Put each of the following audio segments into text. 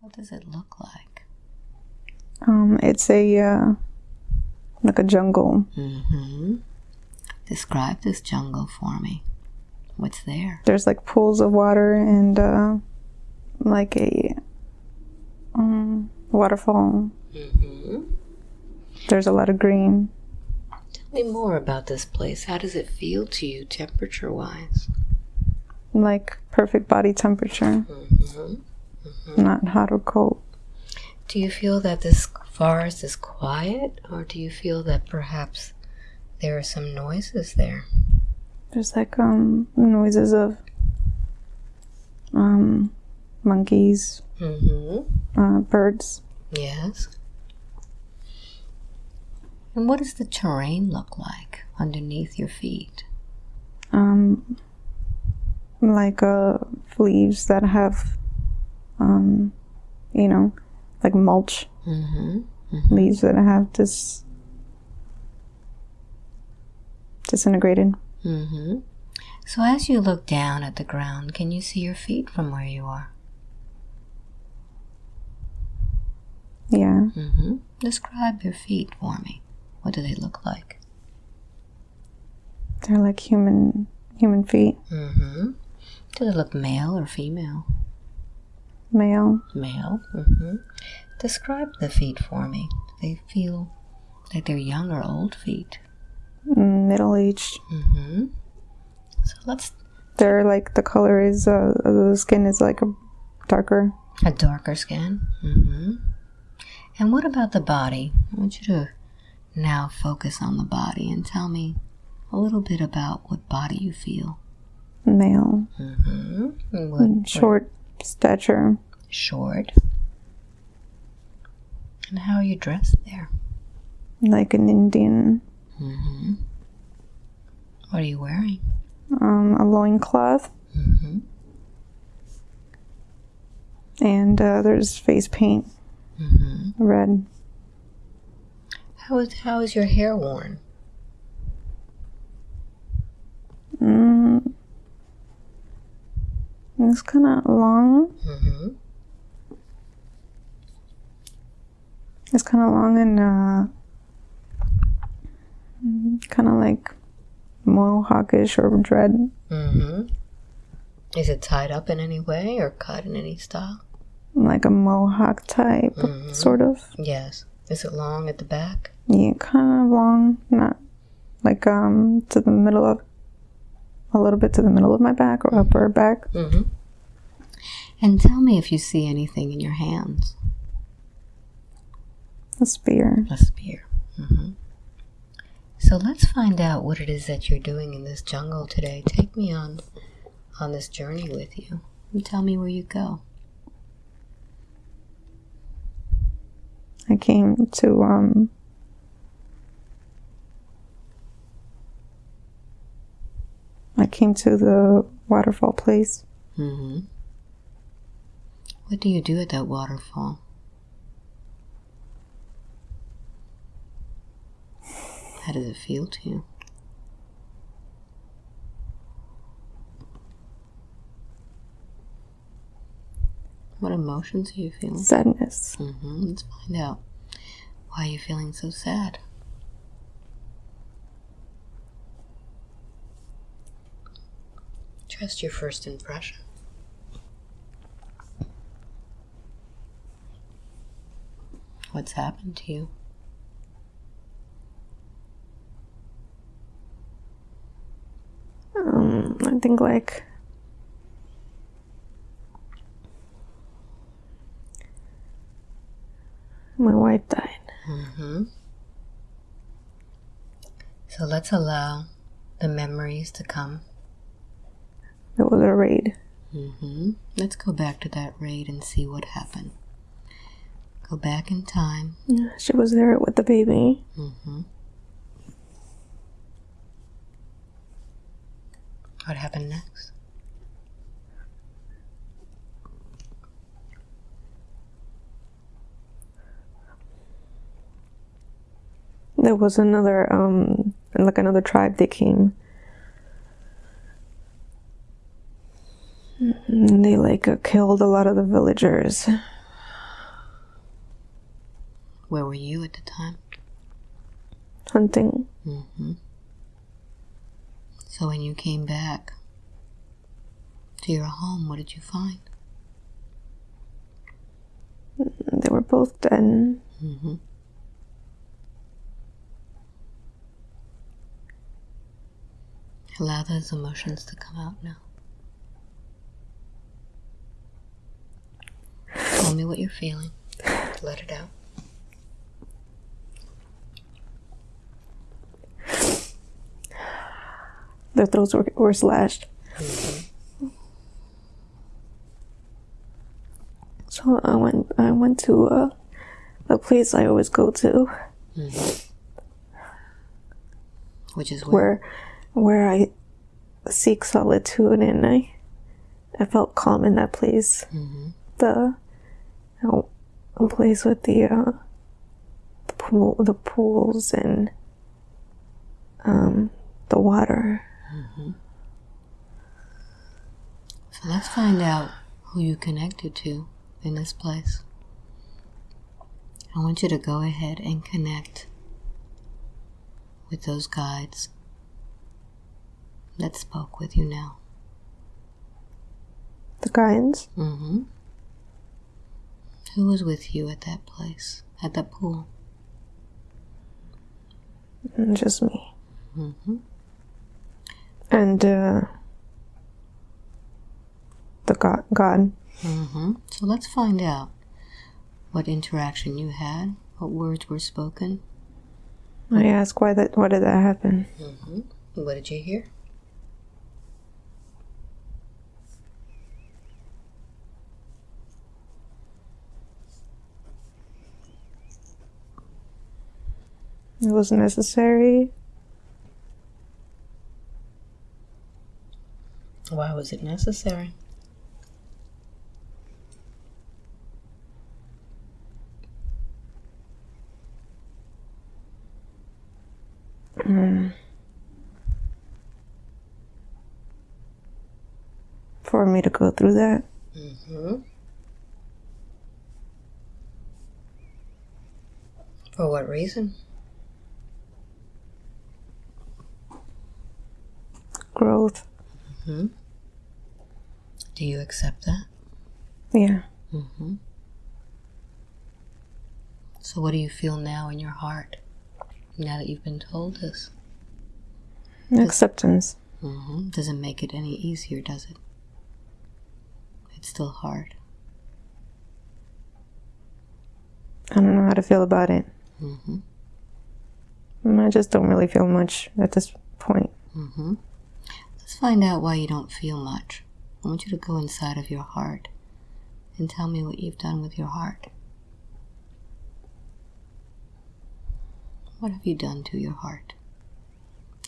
What does it look like? Um, it's a uh, like a jungle. Mm-hmm. Describe this jungle for me. What's there? There's like pools of water and uh, like a um, waterfall. Mm-hmm. There's a lot of green. Tell me more about this place. How does it feel to you, temperature-wise? Like perfect body temperature, Mm-hmm. Not hot or cold. Do you feel that this forest is quiet, or do you feel that perhaps there are some noises there? There's like um noises of um monkeys, Mm-hmm. uh, birds. Yes. And what does the terrain look like underneath your feet? Um, like uh leaves that have um you know like mulch Mm-hmm. leaves that have dis disintegrated. Mm-hmm. So as you look down at the ground, can you see your feet from where you are? Yeah. Mm-hmm. Describe your feet for me. What do they look like? They're like human human feet. Mm-hmm. Do they look male or female? Male. Male. Mm-hmm. Describe the feet for me. They feel like they're young or old feet? Middle aged. Mm-hmm. So let's They're like the color is uh the skin is like a darker. a darker skin. Mm-hmm. And what about the body? I want you to now focus on the body and tell me a little bit about what body you feel. Male. Mm-hmm. And what, what- Short stature. short. And how are you dressed there? Like an Indian. Mm-hmm. What are you wearing? Um, a loincloth. Mm-hmm. And uh, there's face paint. Mm-hmm. Red. How is how is your hair worn? Mm. It's kind of long. Mm-hmm. It's kind of long and uh, kind of like mohawkish or dread. Mm-hmm. Is it tied up in any way or cut in any style? Like a mohawk type, Mhm. sort of. Yes. Is it long at the back? Yeah, kind of long. Not like um to the middle of a little bit to the middle of my back or upper back. Mm-hmm. And tell me if you see anything in your hands. A spear. A spear. Mm-hmm. So let's find out what it is that you're doing in this jungle today. Take me on on this journey with you. And tell me where you go. I came to um I came to the waterfall place. Mm-hmm. What do you do at that waterfall? How does it feel to you? What emotions are you feeling? Sadness. Mm-hmm. Let's find out. Why are you feeling so sad? Trust your first impression. What's happened to you? Um, I think like my wife died. Mm-hmm. So let's allow the memories to come. It was a raid. Mm-hmm. Let's go back to that raid and see what happened. Go back in time. Yeah, she was there with the baby. Mm-hmm. What happened next? There was another um like another tribe that came. They like uh, killed a lot of the villagers. Where were you at the time? hunting. hmm So when you came back to your home, what did you find? They were both dead. hmm Allow those emotions to come out now. Tell me what you're feeling. Let it out. Their throats were, were slashed. So I went. I went to uh, a place I always go to, Which is where? where where I seek solitude, and I I felt calm in that place. hmm The oh, a place with the uh, the pool, the pools, and um, the water. So let's find out who you connected to in this place. I want you to go ahead and connect with those guides that spoke with you now. The guides. Mm-hmm. Who was with you at that place, at that pool? just me. Mm-hmm. And uh, the God, God. Mm-hmm. So let's find out what interaction you had, what words were spoken. I asked why that. Why did that happen? Mm-hmm. What did you hear? It was necessary. Why was it necessary? for me to go through that. Mm-hmm. For what reason? Growth. Do you accept that? Yeah. Mm-hmm. So, what do you feel now in your heart now that you've been told this? Acceptance. Mm-hmm. Doesn't make it any easier, does it? It's still hard. I don't know how to feel about it. Mm-hmm. I just don't really feel much at this point. Mm-hmm. Let's find out why you don't feel much. I want you to go inside of your heart and tell me what you've done with your heart. What have you done to your heart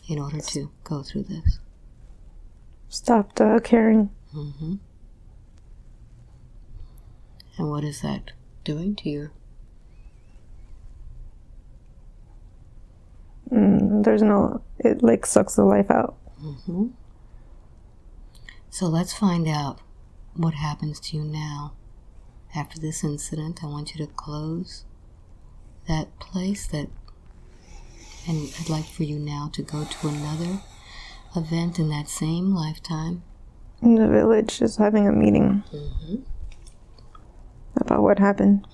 in order to go through this? Stopped uh, caring. Mm-hmm. And what is that doing to you? Mm, there's no. It like sucks the life out. Mm-hmm. So let's find out what happens to you now. After this incident, I want you to close that place that, and I'd like for you now to go to another event in that same lifetime. In the village is having a meeting Mm-hmm. about what happened.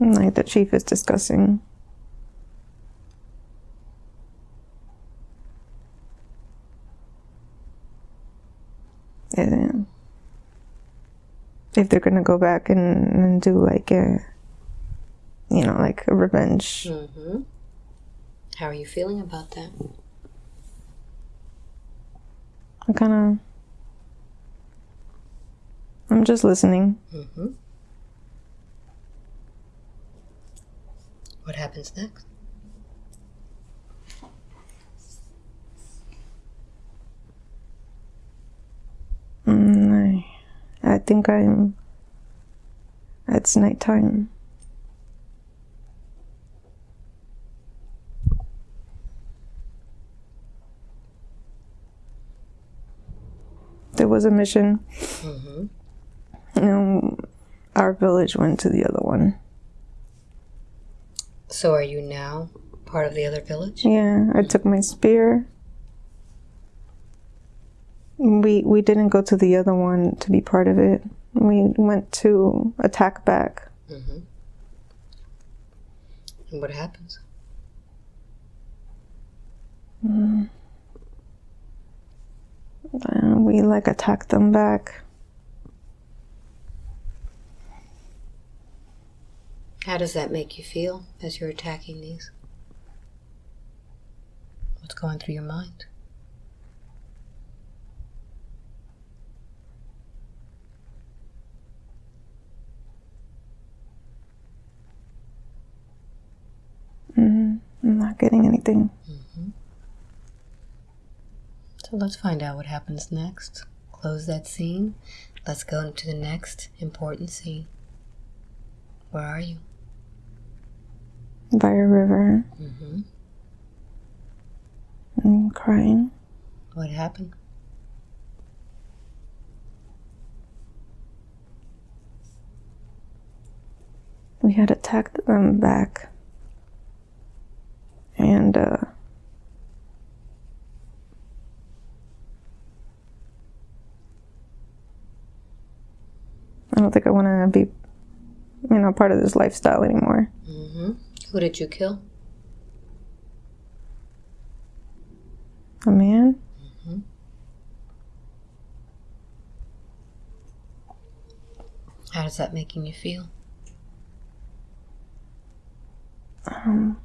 And, Like the chief is discussing. Yeah. If they're gonna go back and, and do like a, you know, like a revenge. Mm-hmm. How are you feeling about that? I'm kind of. I'm just listening. Mm-hmm. What happens next? Mm, I, I think I'm. It's nighttime. There was a mission. Mm-hmm. And our village went to the other one. So are you now part of the other village? Yeah, I took my spear. We we didn't go to the other one to be part of it. We went to attack back. Mm-hmm. And what happens? Uh, we like attacked them back. How does that make you feel as you're attacking these? What's going through your mind? I'm not getting anything. So let's find out what happens next. Close that scene. Let's go into the next important scene. Where are you? By a river. Mm-hmm. I'm crying. What happened? We had attacked them back. And uh I don't think I want to be you know part of this lifestyle anymore. Mm-hmm. Who did you kill? A man? How does that making you feel? Um,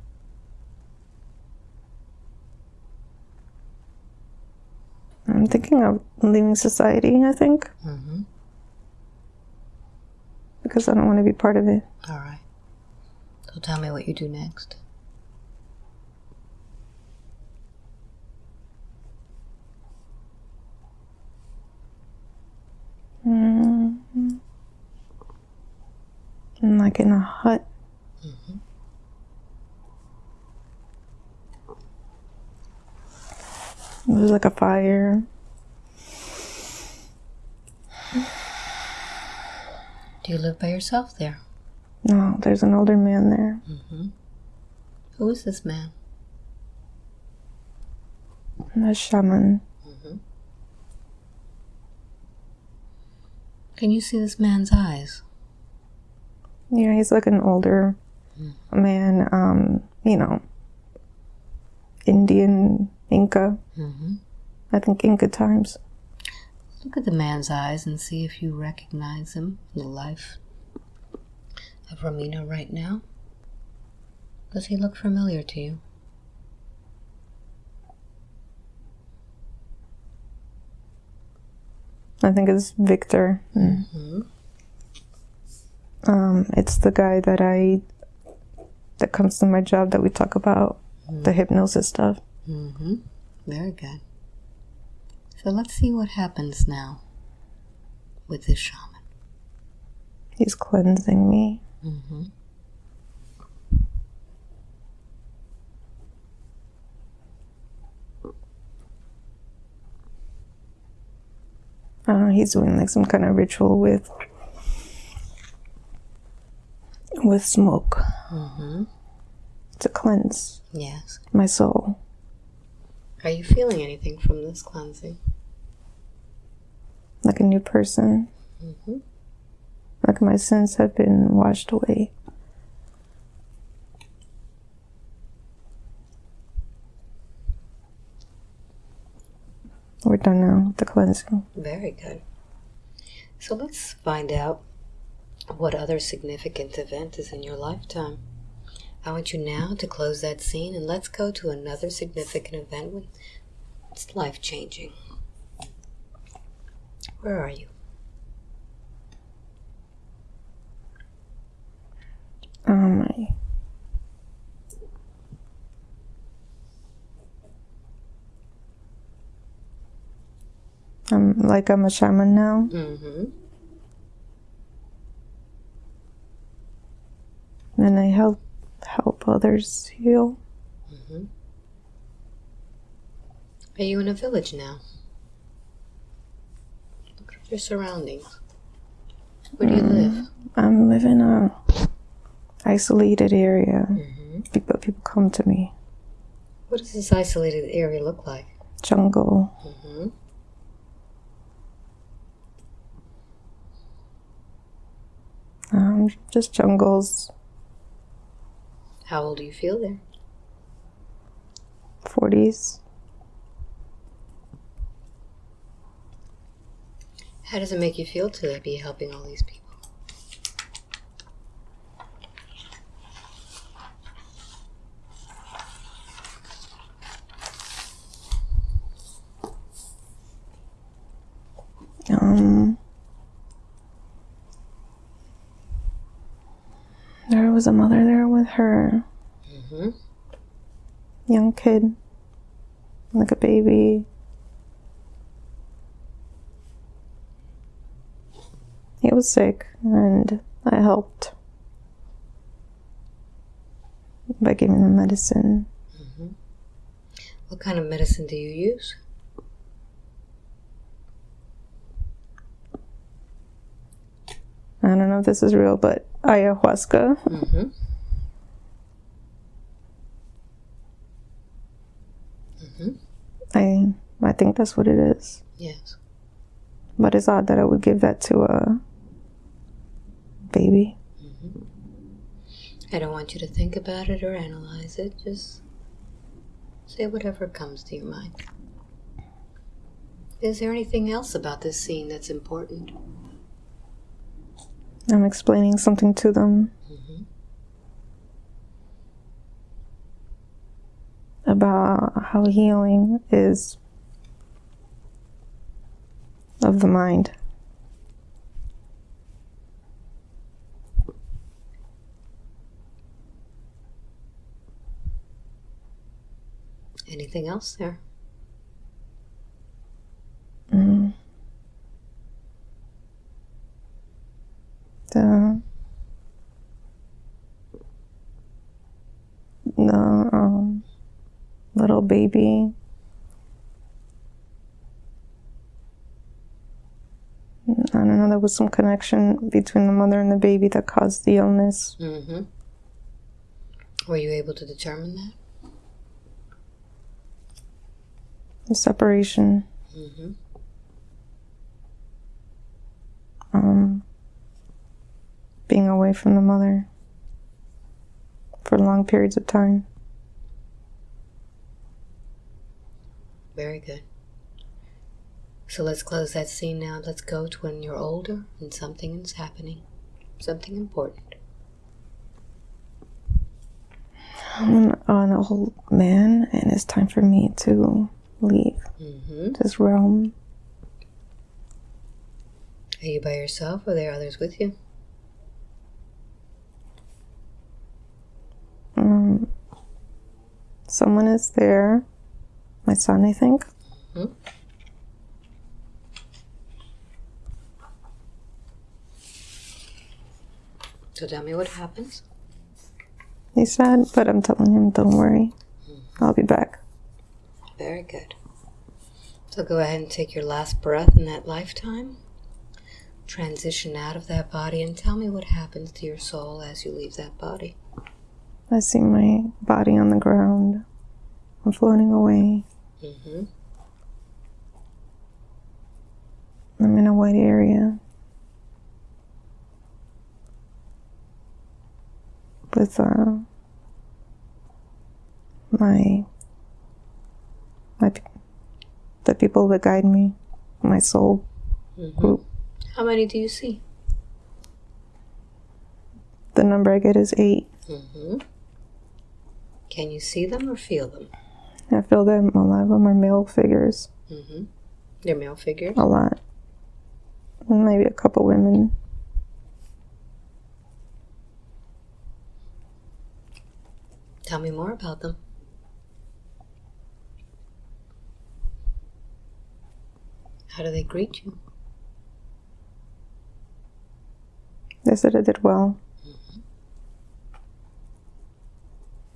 I'm thinking of leaving society, I think, Mm-hmm. because I don't want to be part of it. All right. So tell me what you do next. Mm. I'm like in a hut. There's like a fire. Do you live by yourself there? No, there's an older man there. Mm-hmm. Who is this man? A shaman. Can you see this man's eyes? Yeah, he's like an older man. Um, you know, Indian Inca. Mm-hmm. I think Inca times. Look at the man's eyes and see if you recognize him in the life of Romina right now. Does he look familiar to you? I think it's Victor. Mm-hmm. Um, it's the guy that I that comes to my job that we talk about the hypnosis stuff. Mm-hmm. Very good. So let's see what happens now with this shaman. He's cleansing me. Mm-hmm. Uh, he's doing like some kind of ritual with with smoke Mm-hmm. to cleanse Yes. my soul. Are you feeling anything from this cleansing? Like a new person. Mm-hmm. Like my sins have been washed away. We're done now with the cleansing. Very good. So let's find out what other significant event is in your lifetime. I want you now to close that scene and let's go to another significant event when it's life changing. Where are you? Um, I, I'm like I'm a shaman now. Mm-hmm. and I help help others heal. Mm-hmm. Are you in a village now? Look at your surroundings. Where do you live? I'm living in a isolated area, hmm but people come to me. What does this isolated area look like? Jungle. hmm Um, just jungles. How old do you feel there? 40s. How does it make you feel to be helping all these people? Um, there was a mother there with her hmm young kid, like a baby. He was sick, and I helped by giving him medicine. What kind of medicine do you use? I don't know if this is real, but ayahuasca. hmm I I think that's what it is. Yes. But it's odd that I would give that to a baby. Mm-hmm. I don't want you to think about it or analyze it. Just say whatever comes to your mind. Is there anything else about this scene that's important? I'm explaining something to them mm-hmm. About how healing is of the mind. Anything else there? Mm. The um, little baby. I don't know. There was some connection between the mother and the baby that caused the illness. Mm-hmm. Were you able to determine that? The separation. Mm-hmm. Um, being away from the mother for long periods of time. Very good. So let's close that scene now. Let's go to when you're older and something is happening. Something important. I'm an, old man, and it's time for me to leave Mm-hmm. this realm. Are you by yourself or are there others with you? Um, someone is there. My son, I think. Mhm. So tell me what happens. He's sad, but I'm telling him, don't worry. I'll be back. Very good. So go ahead and take your last breath in that lifetime. Transition out of that body and tell me what happens to your soul as you leave that body. I see my body on the ground. I'm floating away. Mm-hmm. I'm in a white area with uh, my my the people that guide me, my soul Mm-hmm. group. How many do you see? The number I get is eight. Mm-hmm. Can you see them or feel them? I feel that a lot of them are male figures. Mm-hmm. They're male figures. A lot. And maybe a couple women. Tell me more about them. How do they greet you? They said I did well.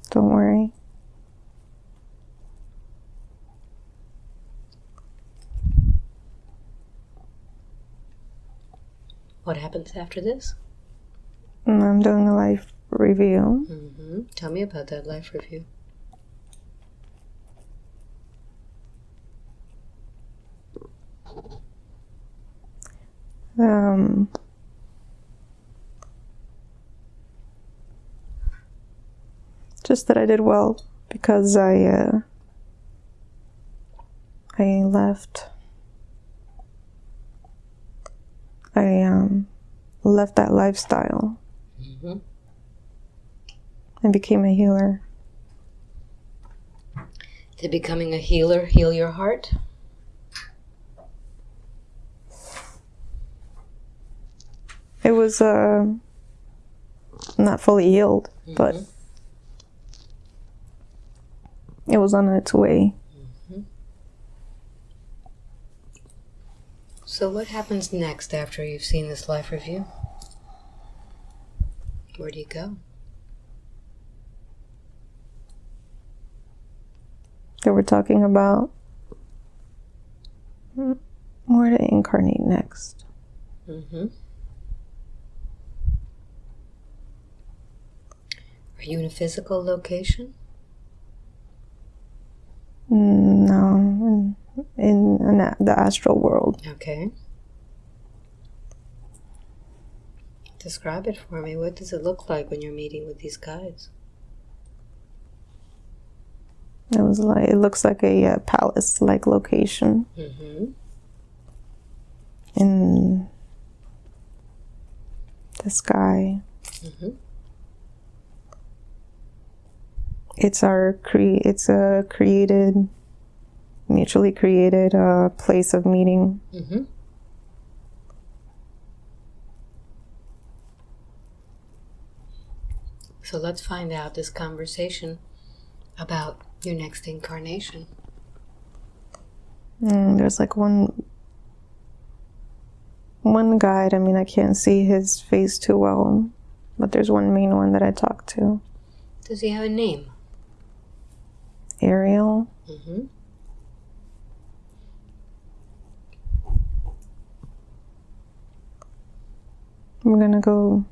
Don't worry. What happens after this? I'm doing a life review. hmm Tell me about that life review. Um, just that I did well because I uh, I left. I um, left that lifestyle hmm and became a healer. Did becoming a healer heal your heart? It was uh, not fully healed, but Mhm. it was on its way. So, what happens next after you've seen this life review? Where do you go? That we're talking about where to incarnate next. hmm Are you in a physical location? Mm, No, in, an, the astral world. Okay. Describe it for me. What does it look like when you're meeting with these guides? It was like it looks like a uh, palace-like location Mm-hmm. in the sky. Mm-hmm. It's our cre- It's a created, mutually created uh, place of meeting. Mm-hmm. So let's find out this conversation about your next incarnation. Mm, there's like one one guide. I mean, I can't see his face too well, but there's one main one that I talked to. Does he have a name? Ariel. Mm-hmm. We're gonna go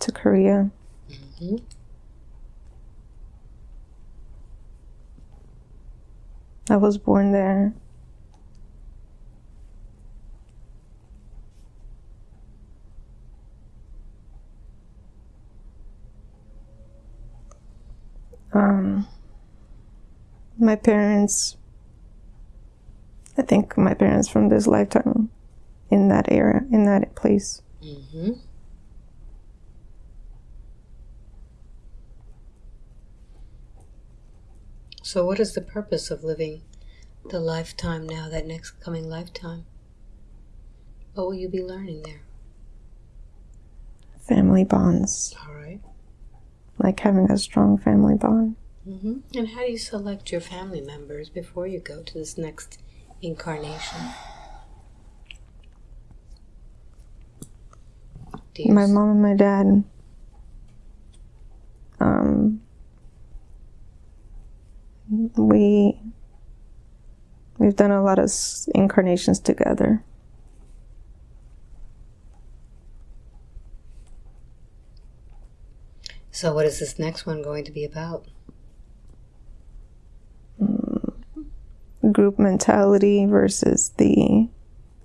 to Korea. Mm-hmm. I was born there. Um, my parents, I think my parents from this lifetime in that era, in that place. Mm-hmm. So, what is the purpose of living the lifetime now, that next coming lifetime? What will you be learning there? Family bonds, All right. like having a strong family bond. Mm-hmm. And how do you select your family members before you go to this next incarnation? Do you my mom and my dad um we we've done a lot of incarnations together So, what is this next one going to be about? group mentality versus the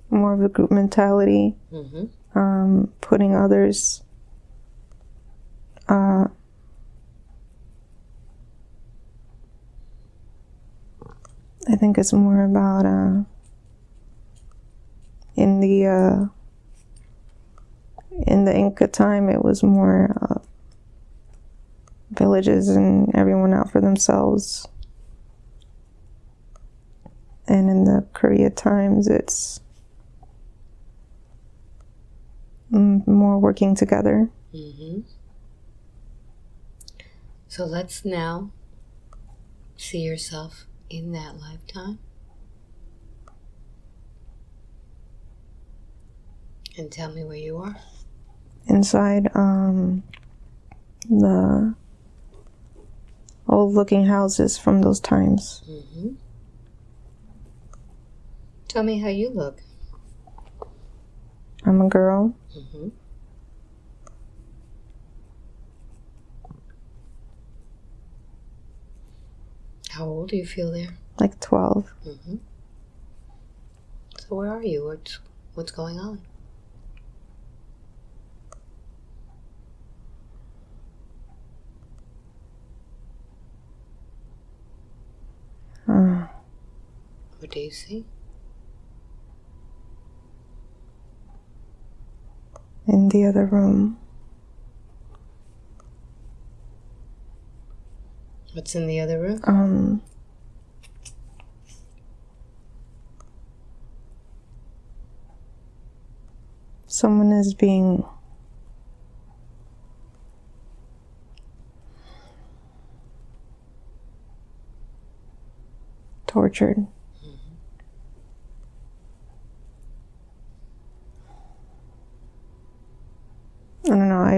more of a group mentality Mm-hmm. Um putting others uh I think it's more about uh in the uh in the Inca time it was more uh, villages and everyone out for themselves. And in the Korea times it's mm, more working together Mm-hmm. So let's now see yourself in that lifetime. And tell me where you are. inside um, the old looking houses from those times. Mm-hmm. Tell me how you look. I'm a girl. Mm-hmm. How old do you feel there? Like 12. Mm-hmm. So where are you? What's what's going on? Uh, What do you see? In the other room. What's in the other room? Um, someone is being tortured.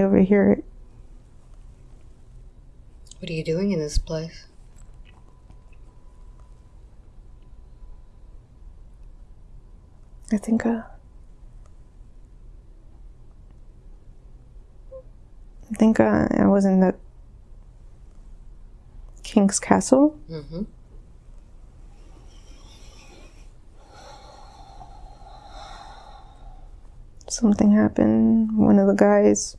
I don't know, I overhear it. What are you doing in this place? I think uh I think uh, I was in the King's Castle. Mm-hmm. Something happened. One of the guys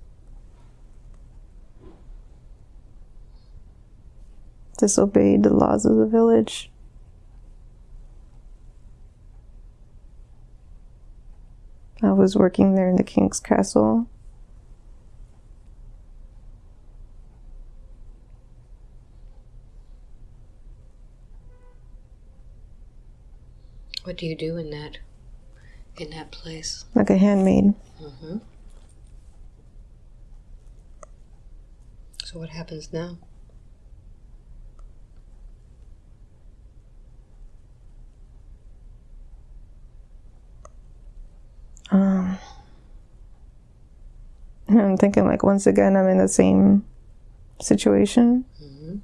disobeyed the laws of the village. I was working there in the King's Castle. What do you do in that in that place? like a handmaid. Mm-hmm. So what happens now? Um, I'm thinking like once again I'm in the same situation. Mm-hmm.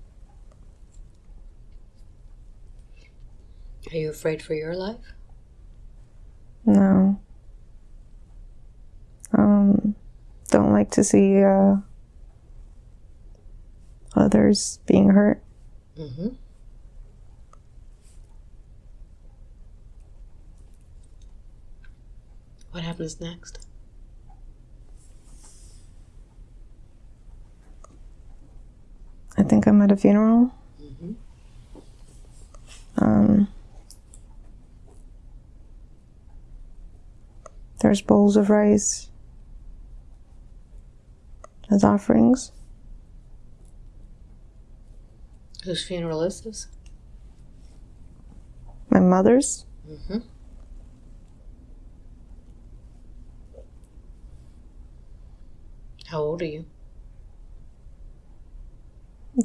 Are you afraid for your life? No. Um, don't like to see uh, others being hurt. Mm-hmm. What happens next? I think I'm at a funeral. Mm-hmm. Um, there's bowls of rice as offerings. Whose funeral is this? My mother's. Mm-hmm. How old are you?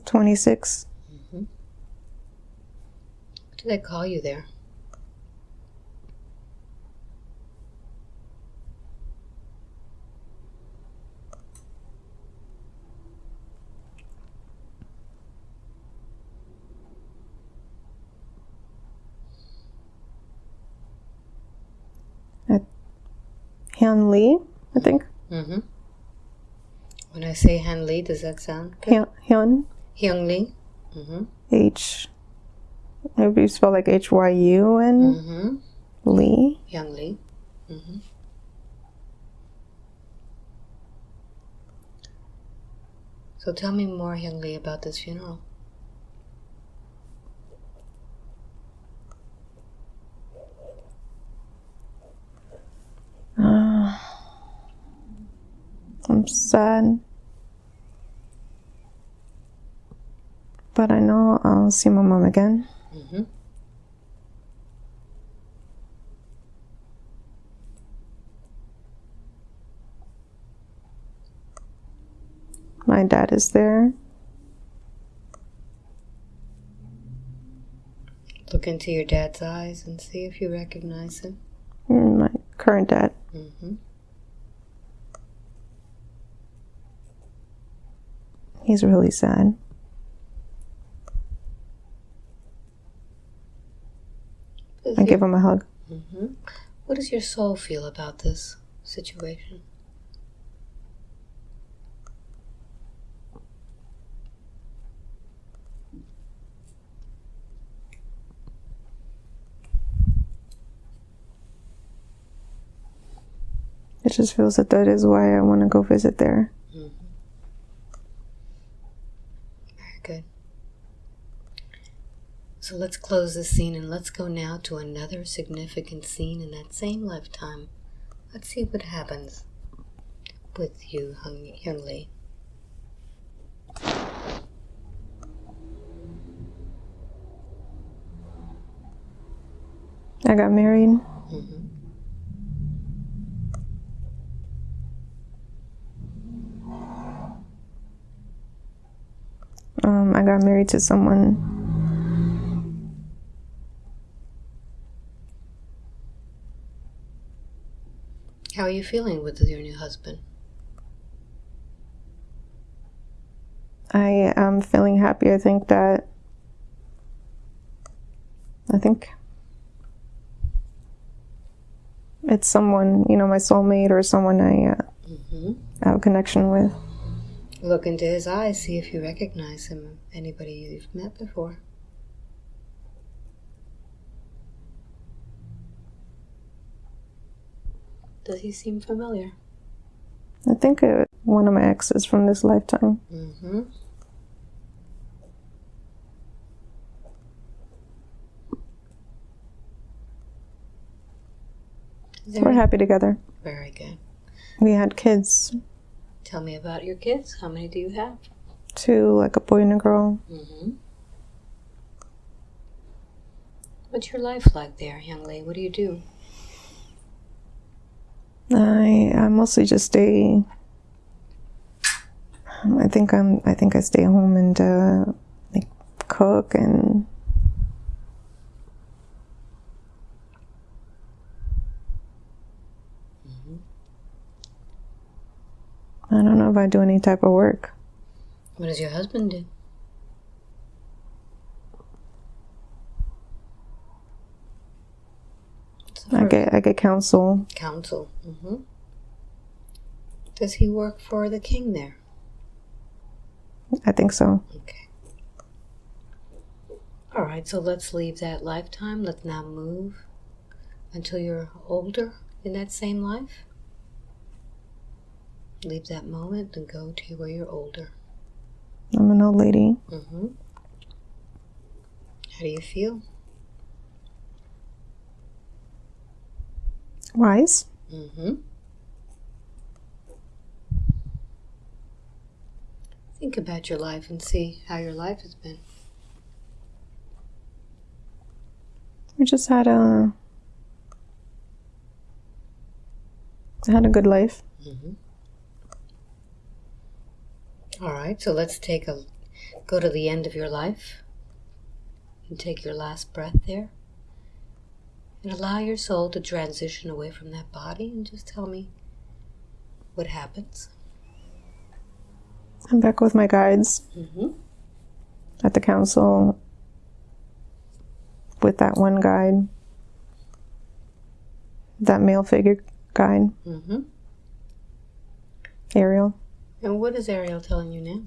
26. Mm-hmm. What do they call you there? Hyun Lee, I think. Mm-hmm. When I say Han Lee, does that sound good? Hyun, Hyun Lee? Mm-hmm. H. Maybe you spell like H Y U N Mm-hmm. Lee. Hyun Lee. Mm-hmm. So tell me more, Hyun Lee, about this funeral. Uh, I'm sad. But I know I'll see my mom again. Mm-hmm. My dad is there. Look into your dad's eyes and see if you recognize him. Mm, My current dad. Mm-hmm. He's really sad. I give him a hug. Mm-hmm. What does your soul feel about this situation? It just feels that that is why I want to go visit there. Very good. So let's close this scene and let's go now to another significant scene in that same lifetime. Let's see what happens with you, Hung- Young Lee. I got married. hmm Um, I got married to someone. How are you feeling with your new husband? I am feeling happy. I think that. I think it's someone, you know, my soulmate or someone I uh, hmm have a connection with. Look into his eyes, see if you recognize him, anybody you've met before. Does he seem familiar? I think uh, one of my exes from this lifetime. Mm-hmm. We're any- happy together. Very good. We had kids, Tell me about your kids. How many do you have? two, like a boy and a girl. Mm-hmm. What's your life like there, young lady? What do you do? I I mostly just stay. I think I'm. I think I stay home and uh, like cook and. I don't know if I do any type of work. What does your husband do? What's the I get I get counsel. counsel. hmm Does he work for the king there? I think so. Okay. All right, so let's leave that lifetime. Let's now move until you're older in that same life. Leave that moment and go to where you're older. I'm an old lady. Mm -hmm. How do you feel? Wise. Mm-hmm. Think about your life and see how your life has been. We just had a. Had a good life. Mm-hmm. All right, so let's take a go to the end of your life and take your last breath there. And allow your soul to transition away from that body and just tell me what happens. I'm back with my guides Mm-hmm. at the council with that one guide, that male figure guide, Mm-hmm. Ariel. And what is Ariel telling you now?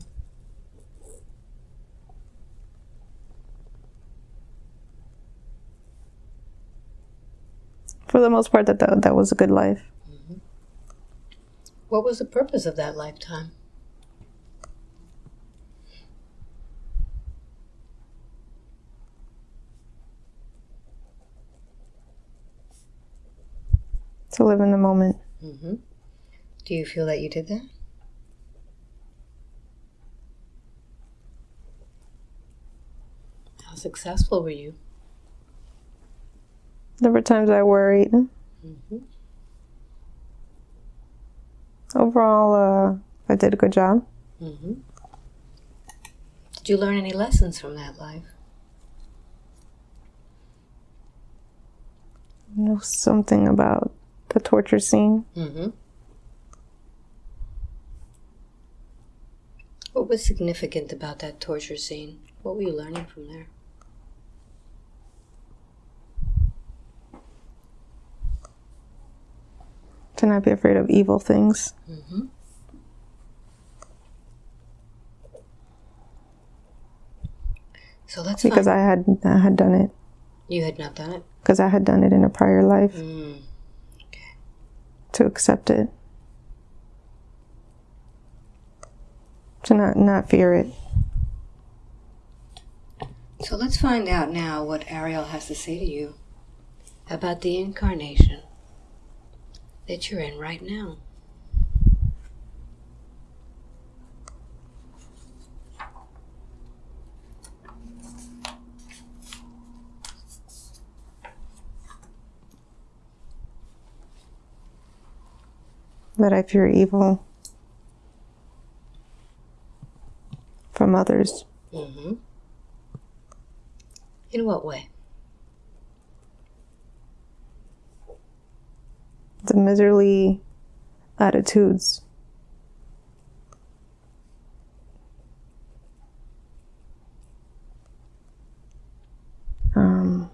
For the most part, that that, that was a good life. What was the purpose of that lifetime? To live in the moment. Mm-hmm. Do you feel that you did that? How successful were you? There were times I worried. Mm-hmm. Overall, uh, I did a good job. Mm-hmm. Did you learn any lessons from that life? There was something about the torture scene. Mm-hmm. What was significant about that torture scene? What were you learning from there? To not be afraid of evil things. Mm-hmm. So let's because I had I had done it you had not done it. because I had done it in a prior life Mm. to accept it to not not fear it. So let's find out now what Ariel has to say to you about the incarnation that you're in right now. That I fear evil from others. Mm-hmm. In what way? The miserly attitudes. Um,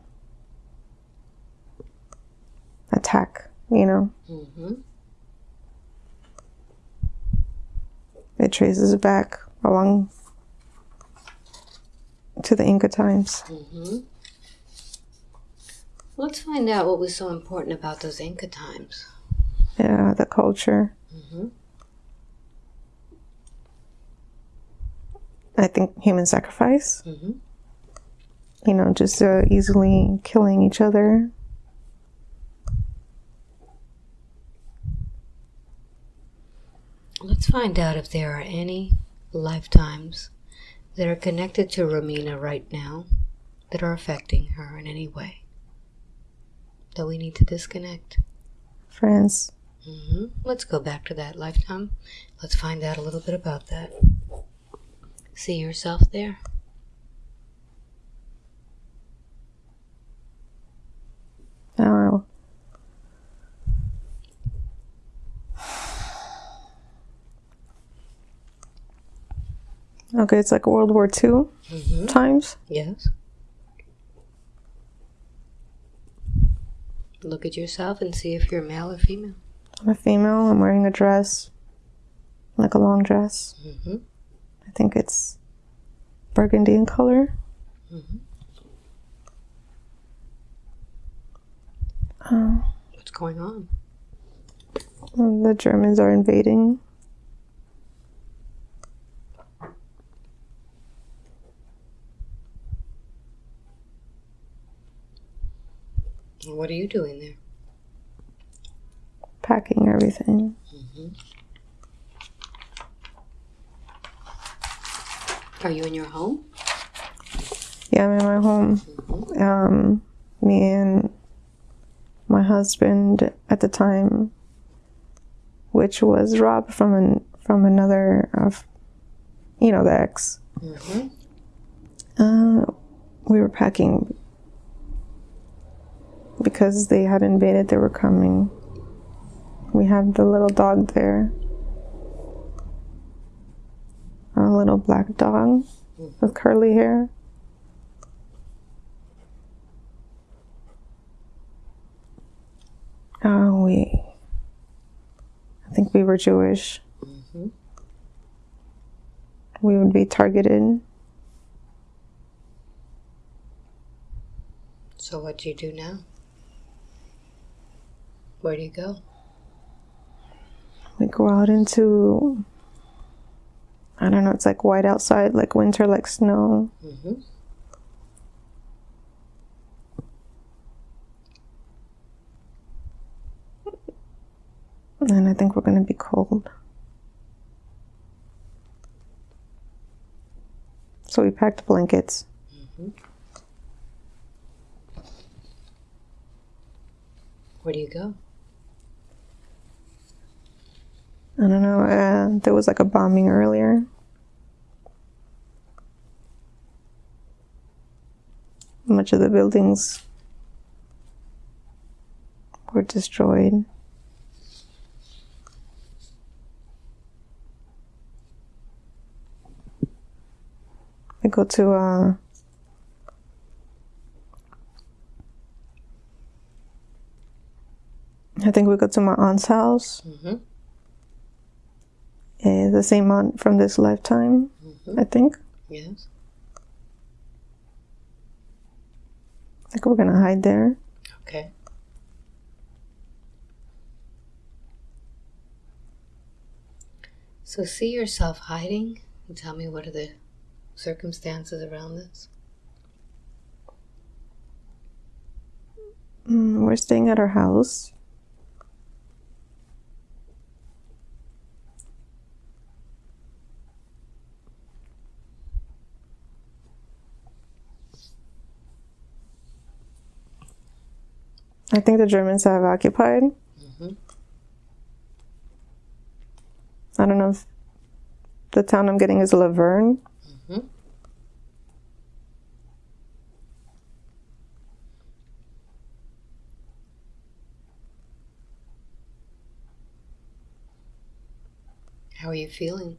attack, you know. Mm-hmm. It traces it back along to the Inca times. Mm-hmm. Let's find out what was so important about those Inca times. Yeah, the culture. Mm-hmm. I think human sacrifice. Mm-hmm. You know, just uh, easily killing each other. Let's find out if there are any lifetimes that are connected to Romina right now that are affecting her in any way. That we need to disconnect. Friends. hmm Let's go back to that lifetime. Let's find out a little bit about that. See yourself there. Oh. Okay, it's like World War II hmm times. Yes. Look at yourself and see if you're male or female. I'm a female. I'm wearing a dress, like a long dress. hmm I think it's burgundy in color. Mhm. Uh, What's going on? the Germans are invading. What are you doing there? packing everything. Are you in your home? Yeah, I'm in my home. Um, me and my husband at the time, which was Rob from an from another of, you know, the ex. Mm-hmm. Uh, we were packing because they had invaded. They were coming. We have the little dog there. A little black dog with curly hair. Uh, we, I think we were Jewish. Mm-hmm. We would be targeted. So what do you do now? Where do you go? We go out into, I don't know, it's like white outside, like winter, like snow. Mm-hmm. And I think we're going to be cold. So we packed blankets. Where do you go? I don't know, uh, there was like a bombing earlier. Much of the buildings were destroyed. I go to uh, I think we go to my aunt's house. Mm-hmm. Uh, the same aunt from this lifetime, I think. Yes. I think we're gonna hide there. Okay. So see yourself hiding and tell me what are the circumstances around this? Mm, we're staying at our house. I think the Germans have occupied. Mhm. I don't know if the town I'm getting is Laverne. Mhm. How are you feeling?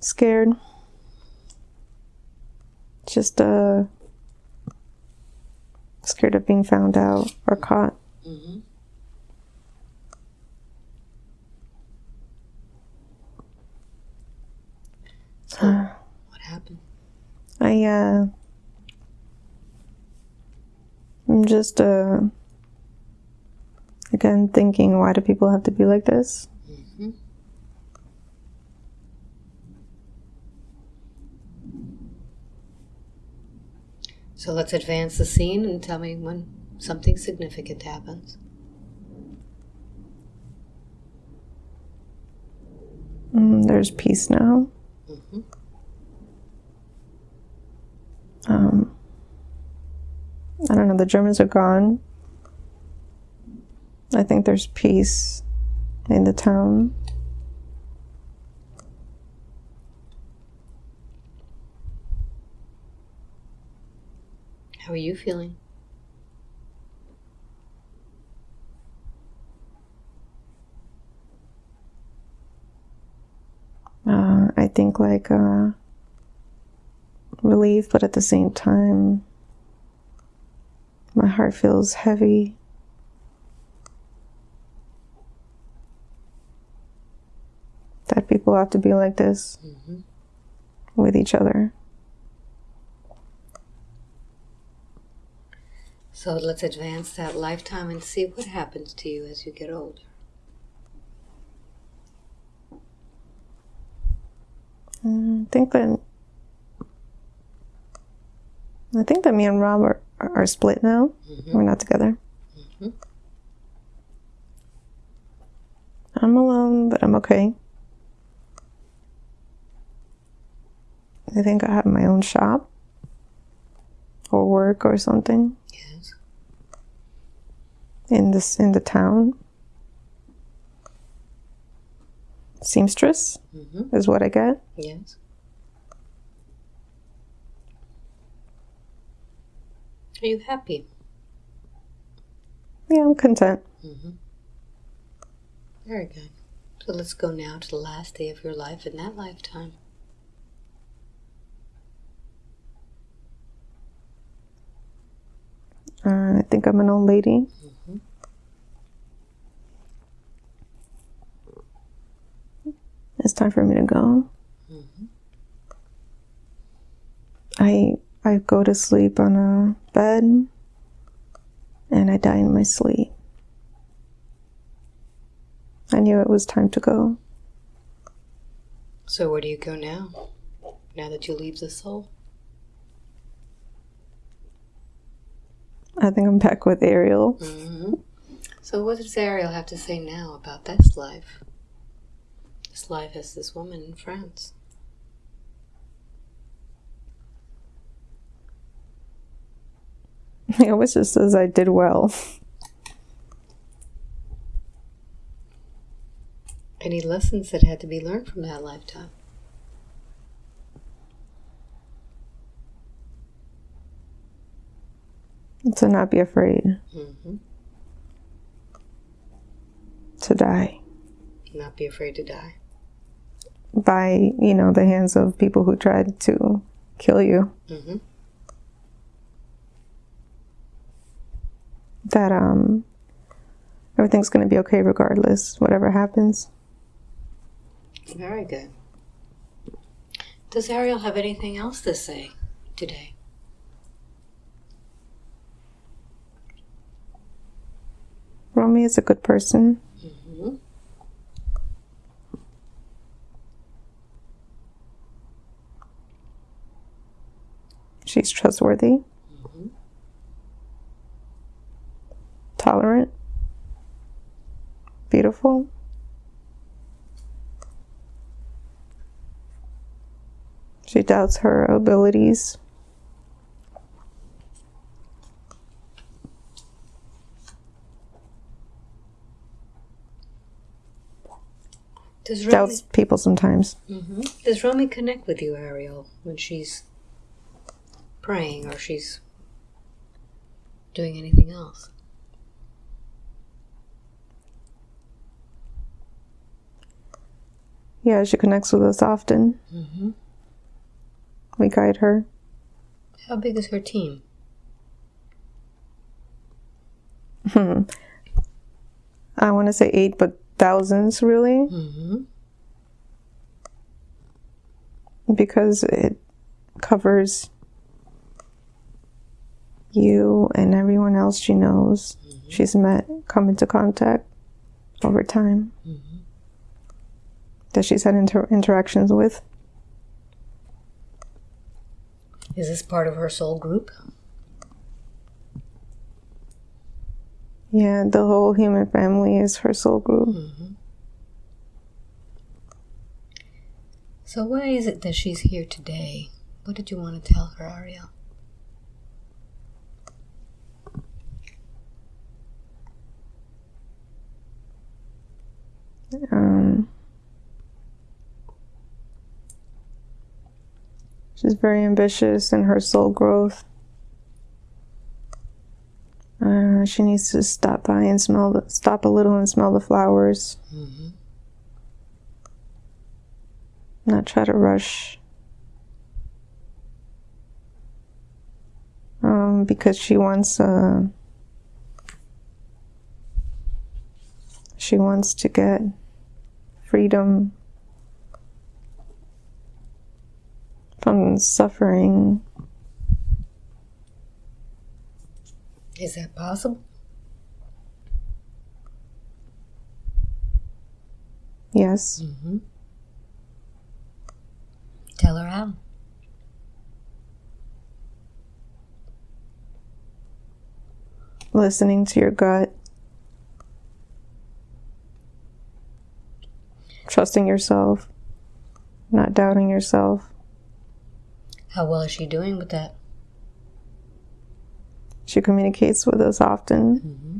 Scared. Just uh scared of being found out or caught. Mm-hmm. So, what happened? I uh I'm just uh again thinking why do people have to be like this? Mm-hmm. So let's advance the scene and tell me when something significant happens. Mm, there's peace now. Mhm. Um I don't know, the Germans are gone. I think there's peace in the town. How are you feeling? uh, I think like uh, relief, but at the same time, my heart feels heavy. That people have to be like this Mhm. with each other. So let's advance that lifetime and see what happens to you as you get older. Mm, I think that I think that me and Rob are, are split now. Mhm. We're not together. Mhm. I'm alone, but I'm okay. I think I have my own shop or work or something. In this in the town. Seamstress Mm-hmm. is what I get. Yes. Are you happy? Yeah, I'm content. Mm-hmm. Very good. So let's go now to the last day of your life in that lifetime. Uh, I think I'm an old lady. Mm-hmm. It's time for me to go. Mm-hmm. I I go to sleep on a bed and I die in my sleep. I knew it was time to go. So where do you go now? Now that you leave the soul? I think I'm back with Ariel. Mm-hmm. So what does Ariel have to say now about this life? Life as this woman in France. He always just says I did well. Any lessons that had to be learned from that lifetime? To not be afraid Mm-hmm. to die Not be afraid to die. By, you know, the hands of people who tried to kill you. Mm-hmm. that um, everything's going to be okay regardless, whatever happens. Very good. Does Ariel have anything else to say today? Romy is a good person. Mm-hmm. She's trustworthy, Mhm. tolerant, beautiful. She doubts her abilities. Does Romy, Doubts people sometimes. hmm Does Romy connect with you, Ariel, when she's praying or she's doing anything else? Yeah, she connects with us often. Mm-hmm. We guide her. How big is her team? Hmm. I want to say eight, but thousands really, Mm-hmm. because it covers you and everyone else she knows. She's met, come into contact over time Mm-hmm. that she's had inter- interactions with. Is this part of her soul group? Yeah, the whole human family is her soul group. Mm-hmm. So why is it that she's here today? What did you want to tell her, Ariel? Um, she's very ambitious in her soul growth. Uh, she needs to stop by and smell the, stop a little and smell the flowers, Mm-hmm. not try to rush. Um, because she wants uh, she wants to get freedom from suffering. Is that possible? Yes. Mm-hmm. Tell her how. Listening to your gut. Trusting yourself. Not doubting yourself. How well is she doing with that? She communicates with us often. Mm-hmm.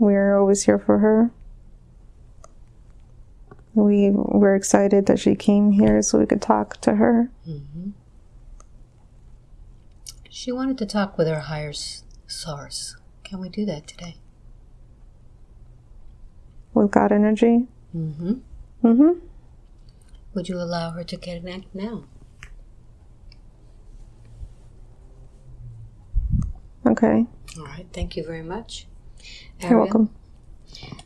We're always here for her. We were excited that she came here so we could talk to her. Mm-hmm. She wanted to talk with her higher source. Can we do that today? With God energy. Mm-hmm. Mm-hmm. Would you allow her to connect now? Okay. All right. Thank you very much. You're welcome.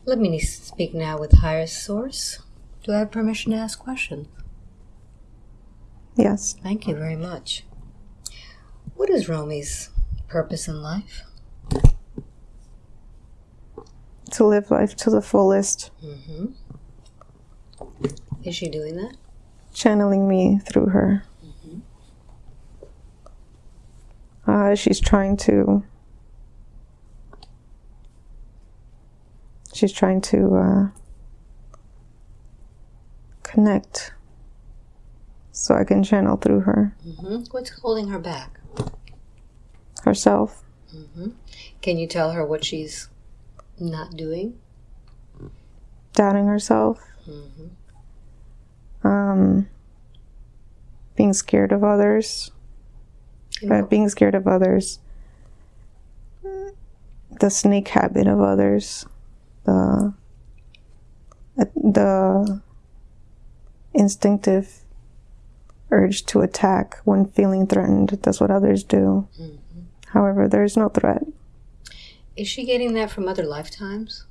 Let me speak now with higher source. Do I have permission to ask questions? Yes. Thank you very much. What is Romy's purpose in life? To live life to the fullest. Mm-hmm. Is she doing that? Channeling me through her. Uh, she's trying to. She's trying to uh, connect so I can channel through her Mm-hmm. What's holding her back? herself. Mm-hmm. Can you tell her what she's not doing? doubting herself, Mm-hmm. um, being scared of others, uh, being scared of others, the snake habit of others, the the instinctive urge to attack when feeling threatened. That's what others do. However, there is no threat. Is she getting that from other lifetimes?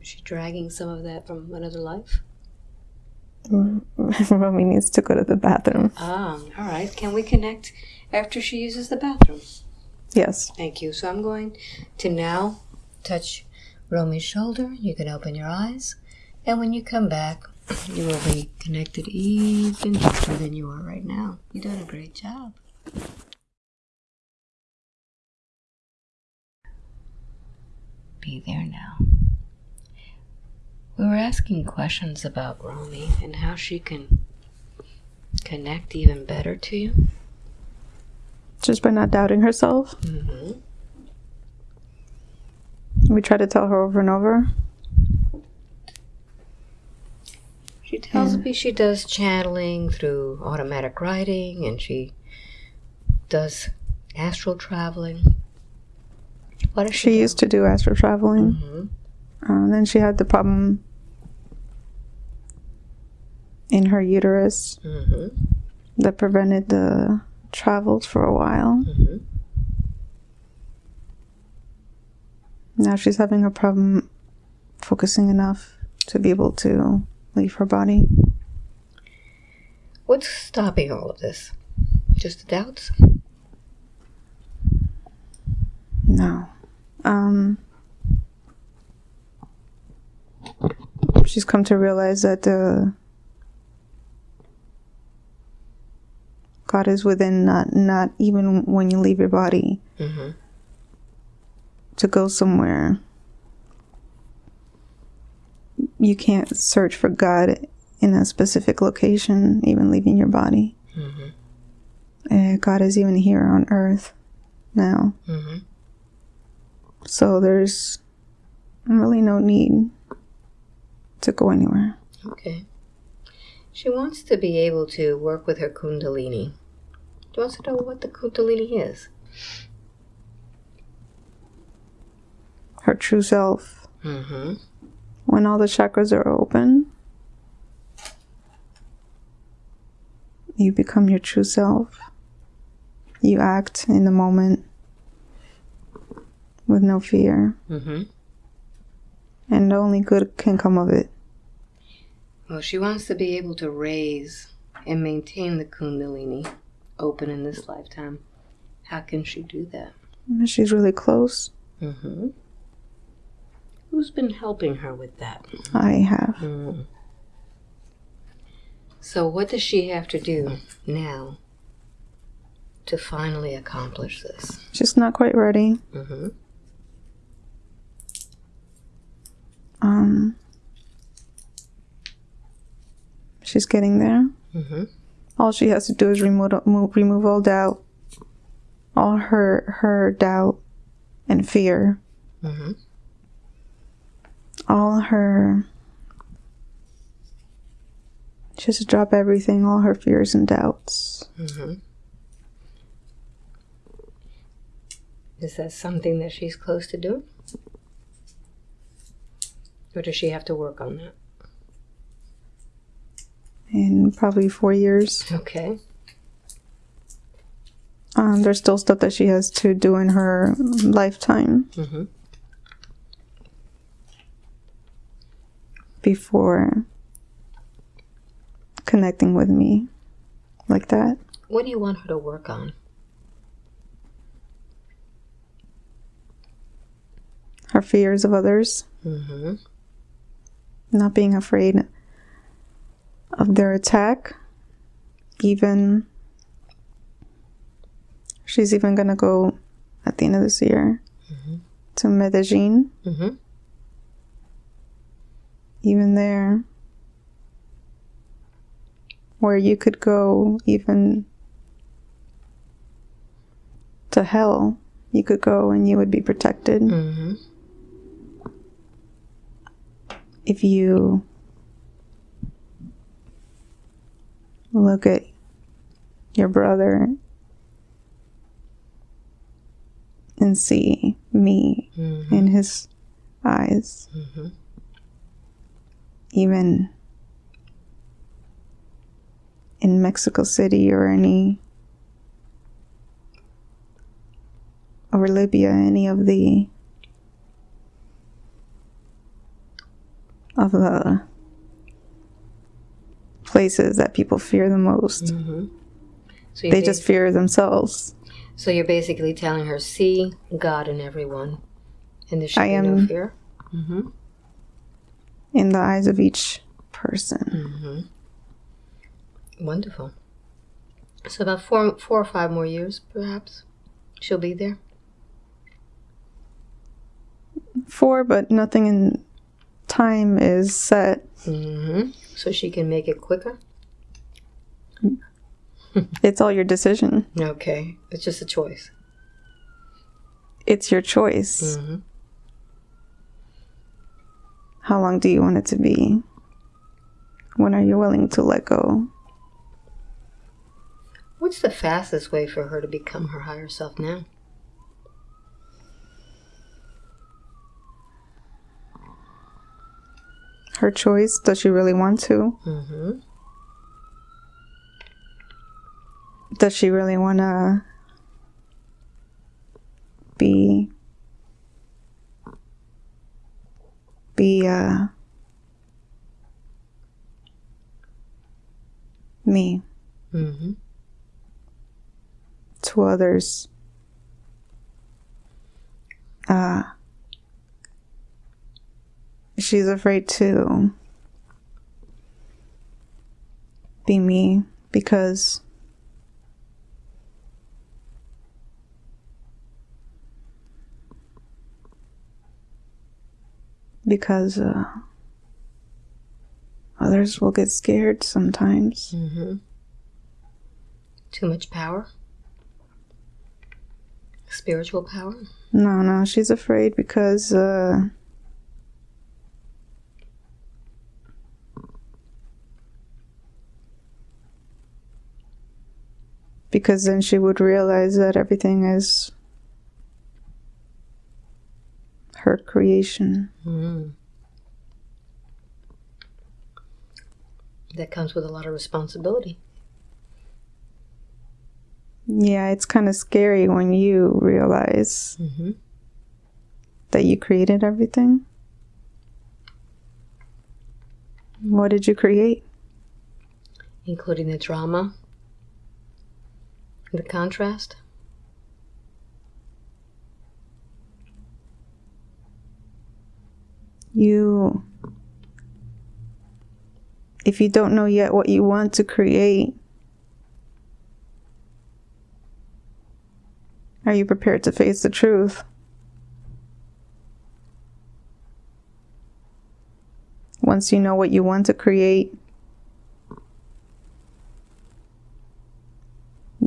Is she dragging some of that from another life? Romy needs to go to the bathroom. Ah, all right. Can we connect after she uses the bathroom? Yes. Thank you. So I'm going to now touch Romy's shoulder. You can open your eyes. And when you come back, you will be connected even deeper than you are right now. You're doing a great job. Be there now. We were asking questions about Romy and how she can connect even better to you. Just by not doubting herself. Mm-hmm. We try to tell her over and over. She tells me she does channeling through automatic writing and she does astral traveling. What She she, used to do astral traveling. hmm Uh, then she had the problem in her uterus hmm that prevented the travels for a while. hmm Now she's having a problem focusing enough to be able to leave her body. What's stopping all of this? Just the doubts? No. Um, she's come to realize that uh, God is within, not not even when you leave your body hmm to go somewhere. You can't search for God in a specific location, even leaving your body. hmm Uh, God is even here on Earth now. hmm So there's really no need to go anywhere. Okay. She wants to be able to work with her Kundalini. She wants to know what the Kundalini is. Her true self. Mm-hmm. When all the chakras are open, you become your true self. You act in the moment with no fear, Mm-hmm. and only good can come of it. Well, she wants to be able to raise and maintain the Kundalini open in this lifetime. How can she do that? She's really close. Mm-hmm. Who's been helping her with that? I have. Mm. So, what does she have to do now to finally accomplish this? She's not quite ready. Mm-hmm. Um, she's getting there. Mm-hmm. All she has to do is remove remove all doubt, all her her doubt and fear, Mm-hmm. all her. She has to drop everything, all her fears and doubts. Mm-hmm. Is that something that she's close to doing? Or does she have to work on that? In probably four years, Okay. um, there's still stuff that she has to do in her lifetime Mm-hmm. before connecting with me like that. What do you want her to work on? Her fears of others, Mm-hmm. Not being afraid of their attack. Even she's even gonna go at the end of this year to Medellin. Mm-hmm. Even there, where you could go even to hell, you could go and you would be protected Mm-hmm. If you look at your brother and see me Mm-hmm. in his eyes, Mm-hmm. even in Mexico City or any or Libya, any of the of the places that people fear the most. Mm-hmm. So They just fear themselves. So you're basically telling her, see God in everyone, and there should I be no am- fear. Mm-hmm. in the eyes of each person. Mm-hmm. Wonderful. So about four, four or five more years, perhaps, she'll be there. Four, but nothing in time is set. Mm-hmm. So she can make it quicker. It's all your decision. Okay, it's just a choice. It's your choice. Mm-hmm. How long do you want it to be? When are you willing to let go? What's the fastest way for her to become her higher self now? Her choice. Does she really want to? Mm-hmm. Does she really want to be be uh me Mm-hmm. to others uh she's afraid to be me because because uh, others will get scared sometimes. Mm-hmm. Too much power? Spiritual power? No, no, she's afraid because uh because then she would realize that everything is her creation. Mm. That comes with a lot of responsibility. Yeah, it's kind of scary when you realize Mm-hmm. that you created everything. What did you create? Including the drama, the contrast. you if you don't know yet what you want to create are you prepared to face the truth once you know what you want to create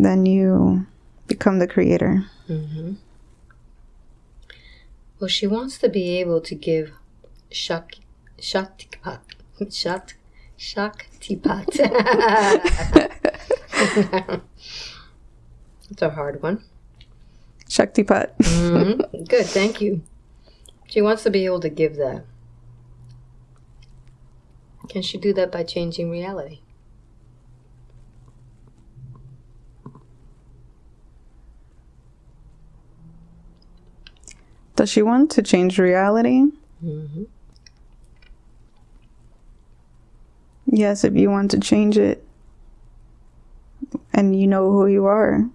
then you become the creator Mm-hmm. Well, she wants to be able to give shak shaktipat shakt shaktipat. it's a hard one. shaktipat Mhm. Good, thank you. She wants to be able to give that. Can she do that by changing reality? Does she want to change reality Mm-hmm. Yes, if you want to change it and you know who you are,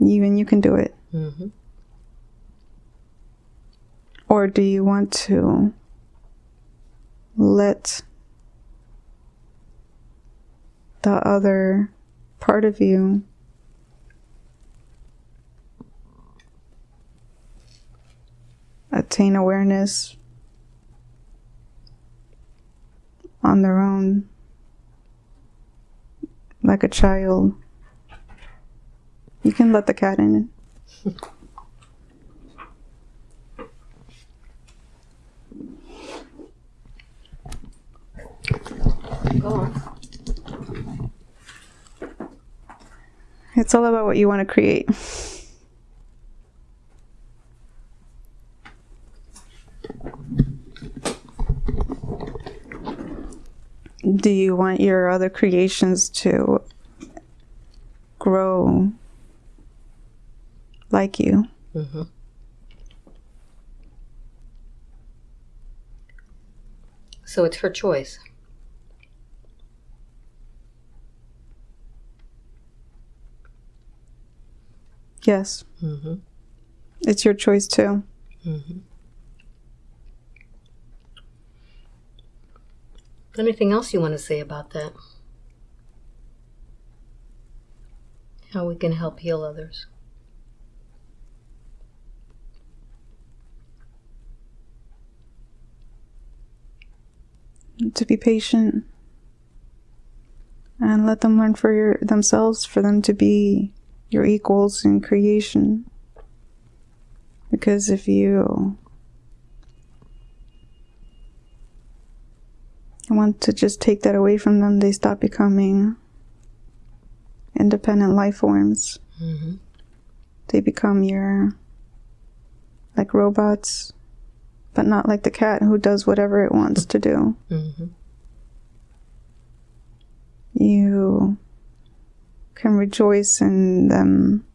even you can do it. Mm-hmm. Or do you want to let the other part of you attain awareness on their own, like a child? You can let the cat in. It's all about what you want to create. Do you want your other creations to grow like you? Mm-hmm. So it's her choice. Yes. Mm-hmm. It's your choice too. Mm-hmm. Anything else you want to say about that? How we can help heal others? To be patient and let them learn for your, themselves, for them to be your equals in creation. Because if you want to just take that away from them, they stop becoming independent life forms. Mm-hmm. They become your, like robots, but not like the cat who does whatever it wants to do. Mm-hmm. You can rejoice in them,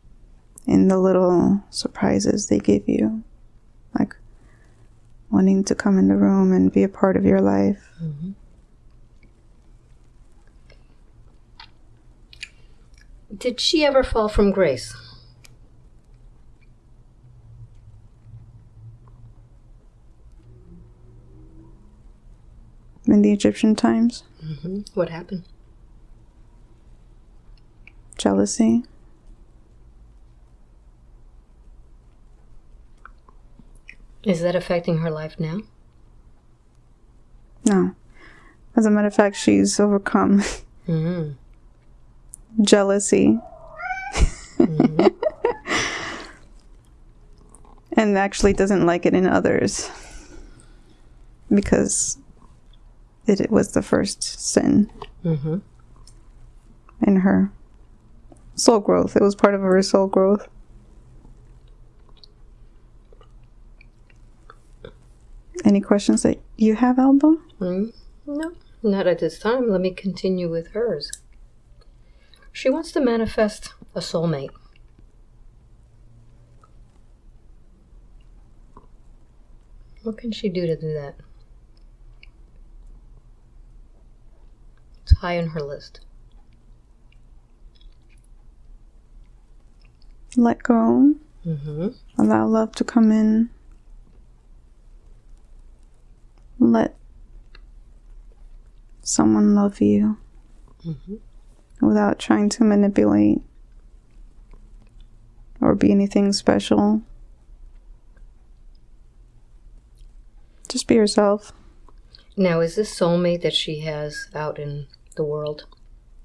in the little surprises they give you, like wanting to come in the room and be a part of your life. Mm-hmm. Did she ever fall from grace? In the Egyptian times, Mm-hmm. What happened? jealousy, Is that affecting her life now? no. As a matter of fact, she's overcome Mm-hmm. Jealousy Mm-hmm. and actually doesn't like it in others because it, it was the first sin Mm-hmm. in her soul growth. It was part of her soul growth. Any questions that you have, Alba? Mm, no, not at this time. Let me continue with hers. She wants to manifest a soulmate. What can she do to do that? It's high on her list. Let go. Mm-hmm. Allow love to come in. Let someone love you Mm-hmm. Without trying to manipulate or be anything special. Just be yourself. Now, is this soulmate that she has out in the world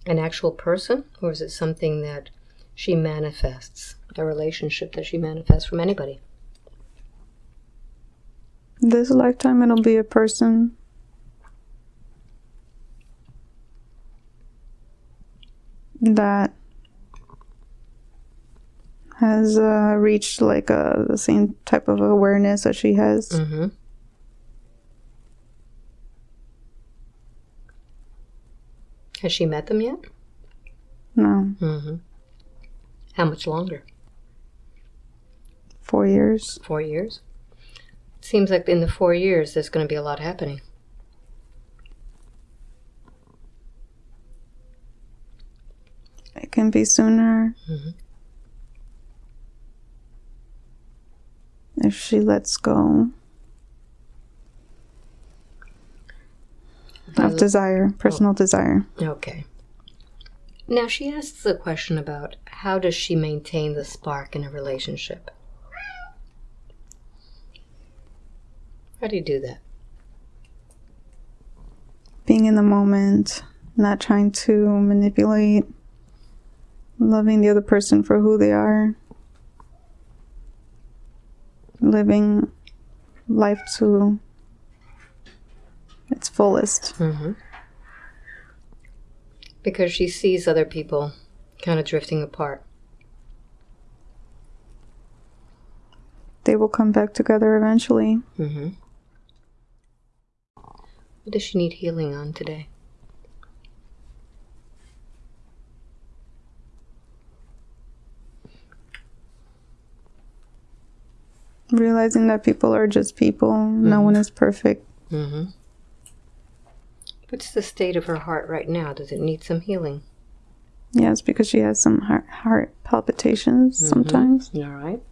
an actual person, or is it something that she manifests, a relationship that she manifests from anybody? This lifetime, it'll be a person. That has uh, reached like uh, the same type of awareness that she has. Mm-hmm. Has she met them yet? No, Mm-hmm. How much longer? four years. Four years? Seems like in the four years there's going to be a lot happening. It can be sooner. Mhm. If she lets go of desire, personal desire. Okay. Now she asks a question about how does she maintain the spark in a relationship? How do you do that? Being in the moment, not trying to manipulate, loving the other person for who they are, living life to its fullest. Mm-hmm. Because she sees other people kind of drifting apart. They will come back together eventually. Mm-hmm. What does she need healing on today? Realizing that people are just people. No one is perfect. Mm-hmm. What's the state of her heart right now? Does it need some healing? Yes, because she has some heart, heart palpitations sometimes. All right.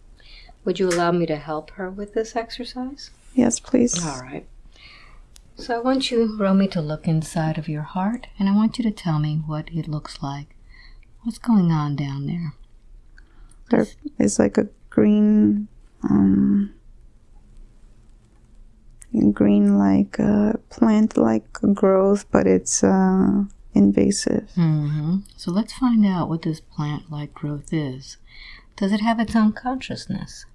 Would you allow me to help her with this exercise? Yes, please. All right. So I want you, Romy, to look inside of your heart, and I want you to tell me what it looks like. What's going on down there? There is like a green, um, green like uh, plant like growth, but it's uh, invasive. Mm-hmm. So let's find out what this plant-like growth is. Does it have its own consciousness?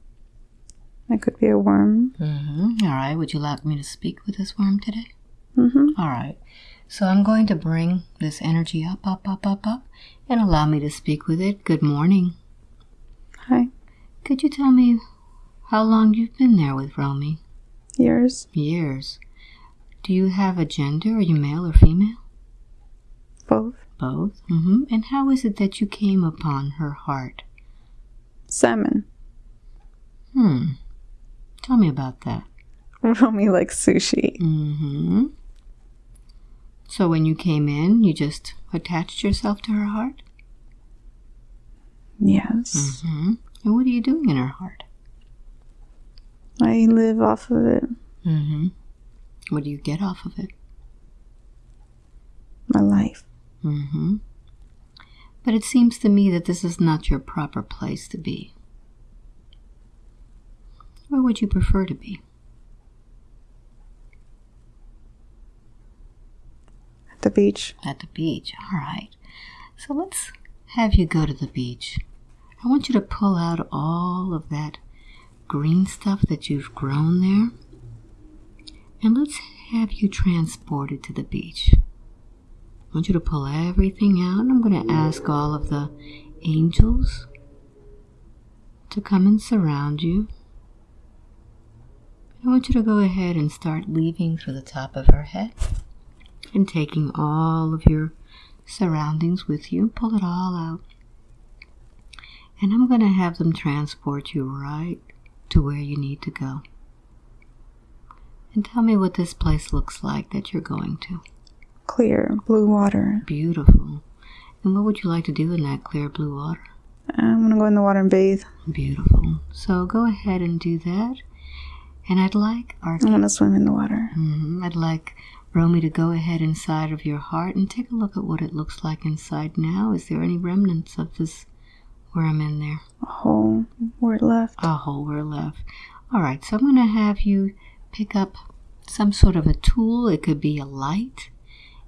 It could be a worm. Mm-hmm. All right. Would you like me to speak with this worm today? Mm -hmm. All right. So I'm going to bring this energy up, up, up, up, up, and allow me to speak with it. Good morning. Hi. Could you tell me how long you've been there with Romy? Years. Years. Do you have a gender? Are you male or female? Both. Both. Mm-hmm. And how is it that you came upon her heart? Salmon. Hmm. Tell me about that. Romy likes sushi. Mm-hmm. So when you came in, you just attached yourself to her heart? Yes. Mm-hmm. And what are you doing in her heart? I live off of it. Mm-hmm. What do you get off of it? My life. Mm-hmm. But it seems to me that this is not your proper place to be. Where would you prefer to be? At the beach. At the beach. All right. So let's have you go to the beach. I want you to pull out all of that green stuff that you've grown there. And let's have you transported to the beach. I want you to pull everything out. I'm going to ask all of the angels to come and surround you. I want you to go ahead and start leaving through the top of her head and taking all of your surroundings with you. Pull it all out. And I'm going to have them transport you right to where you need to go. And tell me what this place looks like that you're going to. Clear blue water. Beautiful. And what would you like to do in that clear blue water? I'm gonna go in the water and bathe. Beautiful. So go ahead and do that. And I'd like our I'm gonna swim in the water. Mhm. I'd like Romy to go ahead inside of your heart and take a look at what it looks like inside now. Is there any remnants of this worm in there? A hole where it left. A hole were left. All right, so I'm going to have you pick up some sort of a tool. It could be a light,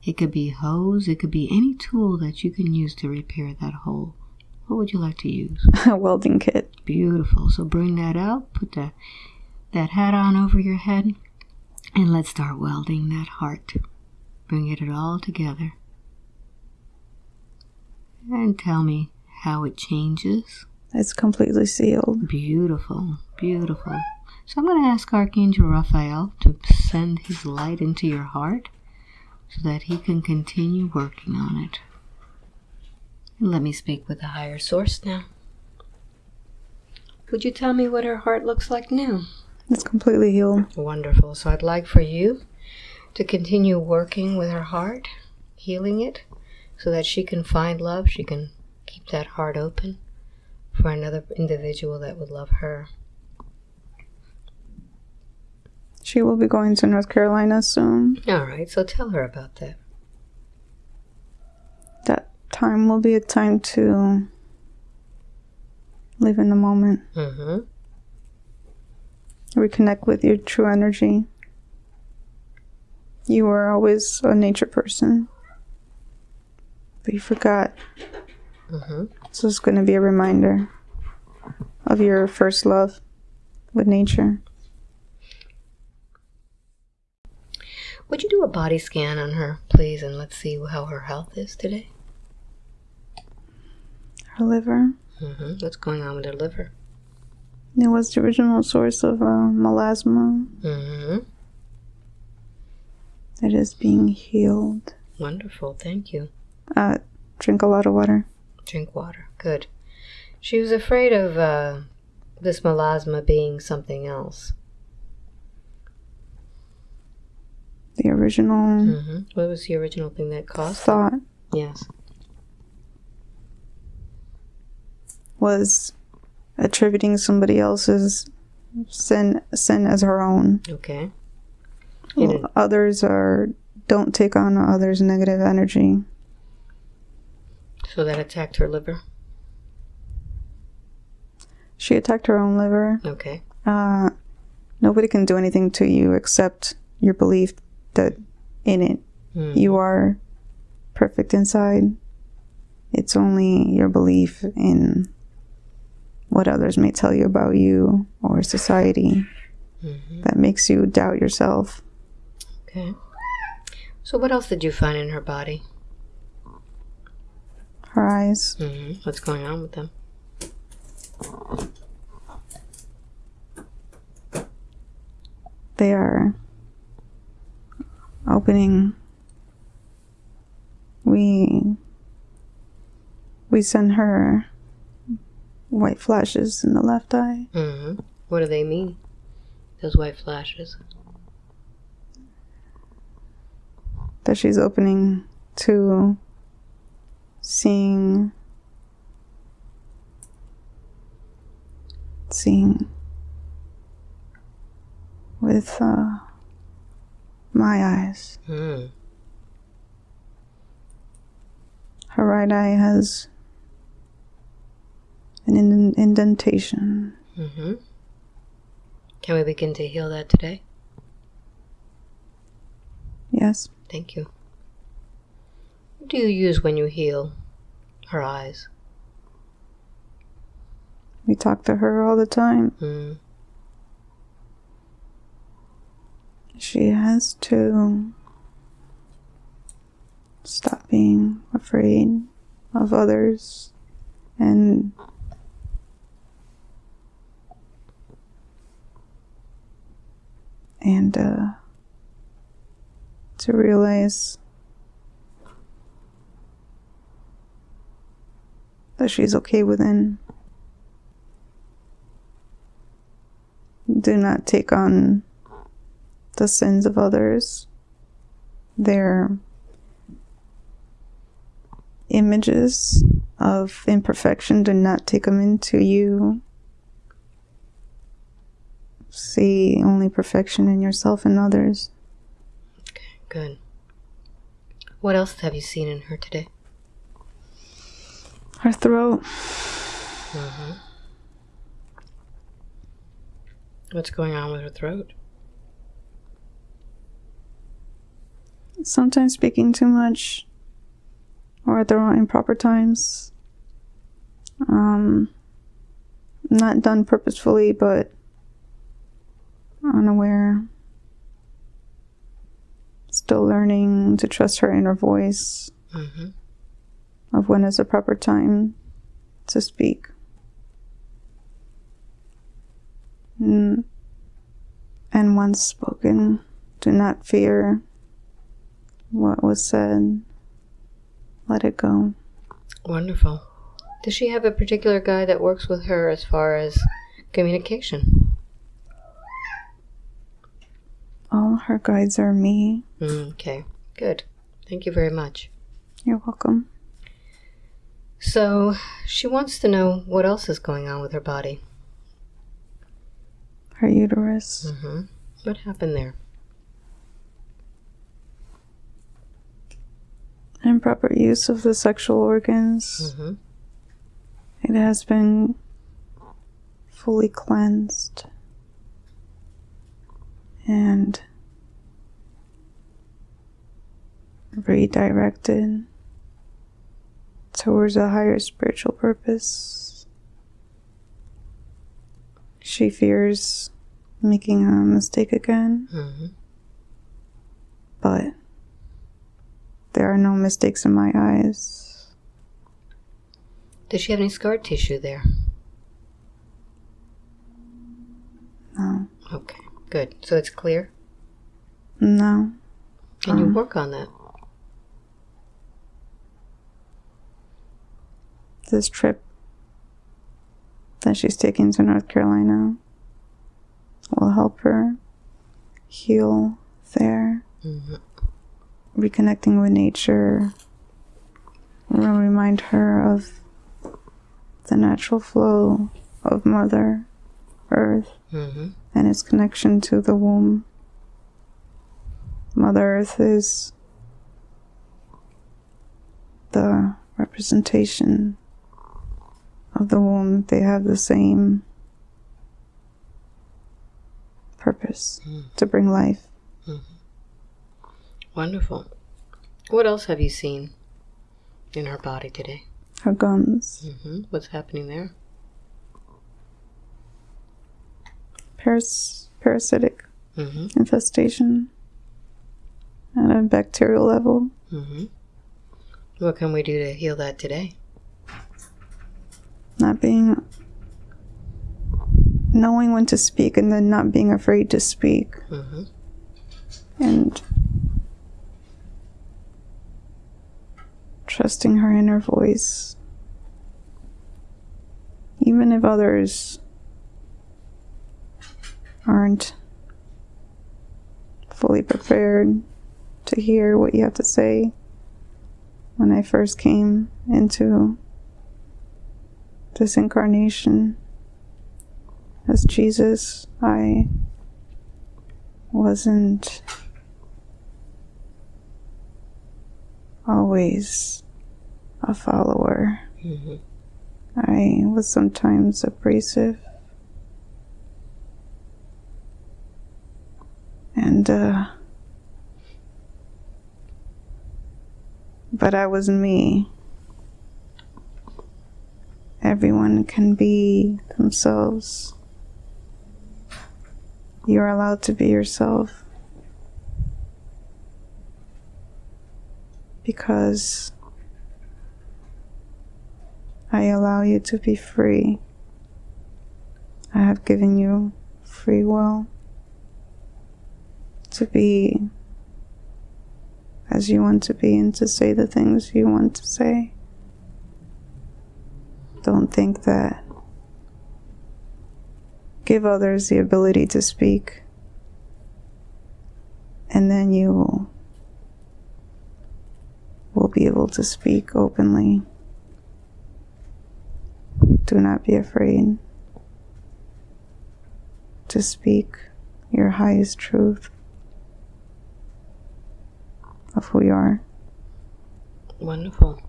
it could be a hose, it could be any tool that you can use to repair that hole. What would you like to use? A welding kit. Beautiful. So bring that out, put that that hat on over your head, and let's start welding that heart. Bring it all together. And tell me how it changes. It's completely sealed. Beautiful, beautiful. So I'm going to ask Archangel Raphael to send his light into your heart so that he can continue working on it. And let me speak with the higher source now. Could you tell me what her heart looks like now? It's completely healed. Wonderful. So I'd like for you to continue working with her heart, healing it, so that she can find love. She can keep that heart open for another individual that would love her. She will be going to North Carolina soon. All right, so tell her about that. That time will be a time to live in the moment, Mm-hmm. reconnect with your true energy. You were always a nature person, but you forgot. Mm-hmm. So it's going to be a reminder of your first love with nature. Would you do a body scan on her, please, and let's see how her health is today? Her liver. Mm-hmm. What's going on with her liver? It was the original source of uh, melasma. Mm-hmm. It is being healed. Wonderful, thank you. Uh, drink a lot of water. Drink water. Good. She was afraid of uh, this melasma being something else. The original hmm What was the original thing that caused? thought Yes. was attributing somebody else's sin sin as her own. Okay. Didn't- Others are don't take on others' negative energy. So that attacked her liver. She attacked her own liver. Okay. Uh, nobody can do anything to you except your belief that in it Mm. you are perfect inside. It's only your belief in what others may tell you about you or society Mhm. that makes you doubt yourself. Okay. So what else did you find in her body? Her eyes, hmm What's going on with them? they are opening. We we send her white flashes in the left eye. hmm What do they mean? Those white flashes. that she's opening to seeing seeing with uh, my eyes. Mm. Her right eye has an ind- indentation. hmm Can we begin to heal that today? Yes, Thank you. What do you use when you heal her eyes? we talk to her all the time. Mm. She has to stop being afraid of others and and uh, to realize that she's okay within. Do not take on the sins of others, their images of imperfection, do not take them into you. See only perfection in yourself and others. Okay, Good. What else have you seen in her today? Her throat, hmm What's going on with her throat? sometimes speaking too much or at the wrong improper times. Um, not done purposefully, but unaware. Still learning to trust her inner voice hmm of when is the proper time to speak. Mm. And once spoken, do not fear what was said. Let it go. Wonderful. Does she have a particular guy that works with her as far as communication? All her guides are me. Mm, okay, good. Thank you very much. You're welcome. So, she wants to know what else is going on with her body. Her uterus. hmm What happened there? Improper use of the sexual organs. hmm It has been fully cleansed and redirected towards a higher spiritual purpose. She fears making a mistake again, hmm but there are no mistakes in my eyes. Does she have any scar tissue there? No. Okay, good. So it's clear? No. Can you Um. work on that? This trip that she's taking to North Carolina will help her heal there, Mhm. reconnecting with nature, will remind her of the natural flow of Mother Earth Mhm. and its connection to the womb. Mother Earth is the representation of the womb. They have the same purpose to bring life. Wonderful. What else have you seen in her body today? Her gums, hmm What's happening there? paras- parasitic hmm infestation at a bacterial level. hmm What can we do to heal that today? Not being, knowing when to speak and then not being afraid to speak. hmm and trusting her inner voice. Even if others aren't fully prepared to hear what you have to say. When I first came into this incarnation as Jesus, I wasn't always a follower. hmm I was sometimes abrasive. And, uh, but I was me. Everyone can be themselves. You're allowed to be yourself. Because I allow you to be free. I have given you free will to be as you want to be and to say the things you want to say. Don't think that. Give others the ability to speak, and then you will be able to speak openly. Do not be afraid to speak your highest truth of who you are. Wonderful.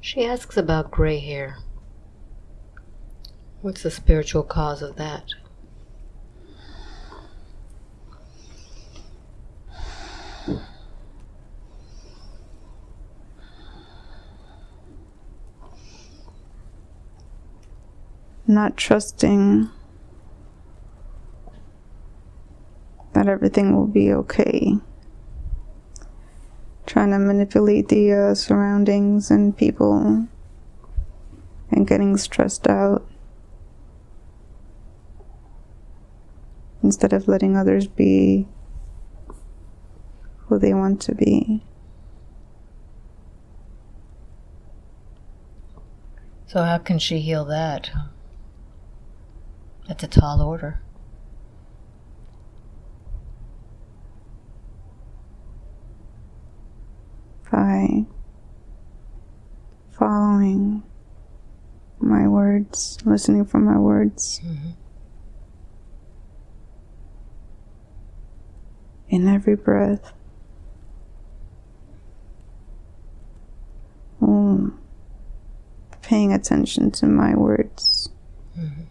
She asks about gray hair. What's the spiritual cause of that? Not trusting that everything will be okay. Trying to manipulate the uh, surroundings and people and getting stressed out instead of letting others be who they want to be. So, how can she heal that? That's a tall order. by following my words, listening for my words. Mhm. In every breath. Mm. Paying attention to my words. Mhm.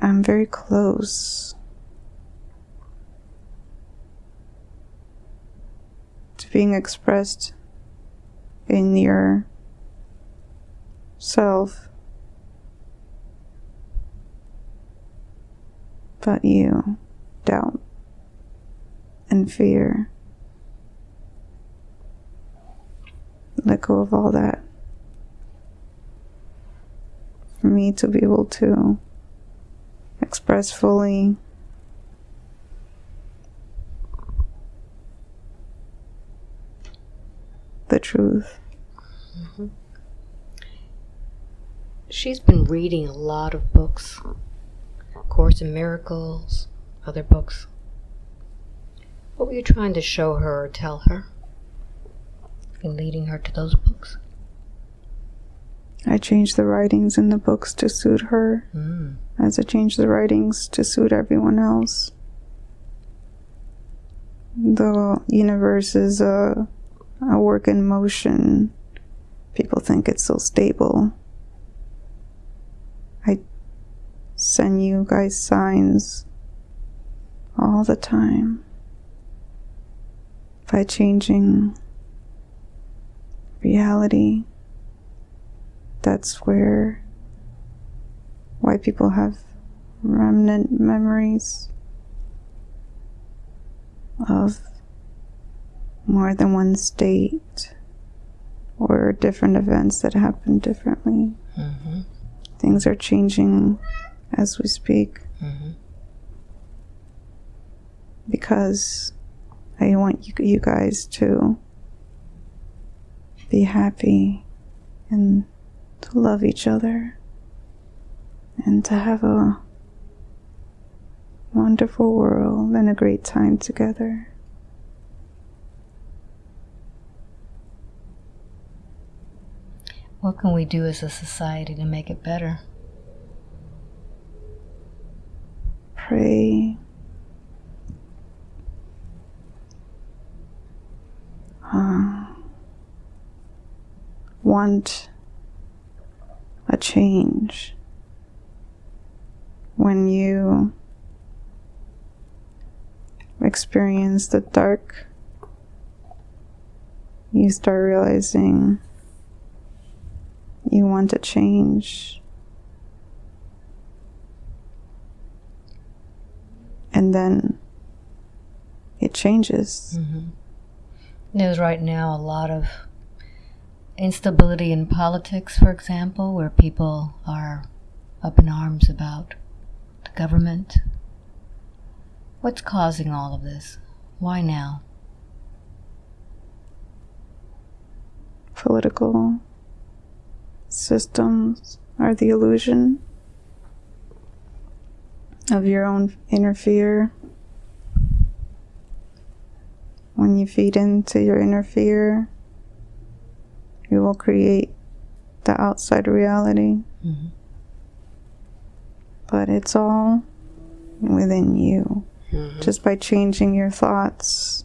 I'm very close to being expressed in your self. But you doubt and fear. Let go of all that. For me to be able to express fully the truth. Mm-hmm. she's been reading a lot of books Course in Miracles, other books. What were you trying to show her or tell her in leading her to those books? I changed the writings in the books to suit her, Mm. as I changed the writings to suit everyone else. The universe is a, a work in motion. People think it's so stable. I send you guys signs all the time by changing reality that's where white people have remnant memories of more than one state or different events that happen differently. Mm-hmm. Things are changing as we speak Mm-hmm. Because I want you, you guys to be happy and to love each other and to have a wonderful world and a great time together. What can we do as a society to make it better? Pray. Uh, want a change. When you experience the dark you start realizing you want to change. And then it changes. Mm-hmm. There's right now a lot of instability in politics, for example, where people are up in arms about the government. What's causing all of this? Why now? political systems are the illusion of your own inner fear. When you feed into your inner fear, you will create the outside reality. Mm-hmm. But it's all within you. Mm-hmm. Just by changing your thoughts,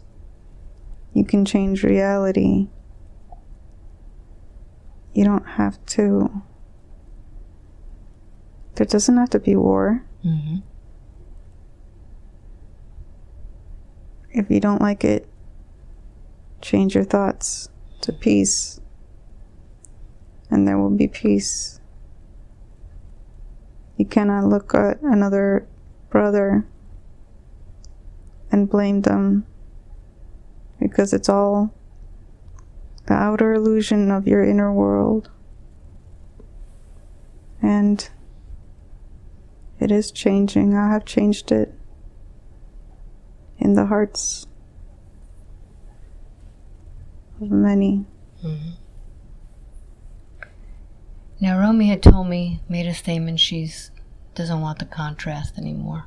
you can change reality. You don't have to. There doesn't have to be war. Mm-hmm. If you don't like it, change your thoughts to peace, and there will be peace. You cannot look at another brother and blame them because it's all the outer illusion of your inner world. And it is changing. I have changed it in the hearts of. Mm-hmm. Now, Romy had told me, made a statement, she's doesn't want the contrast anymore.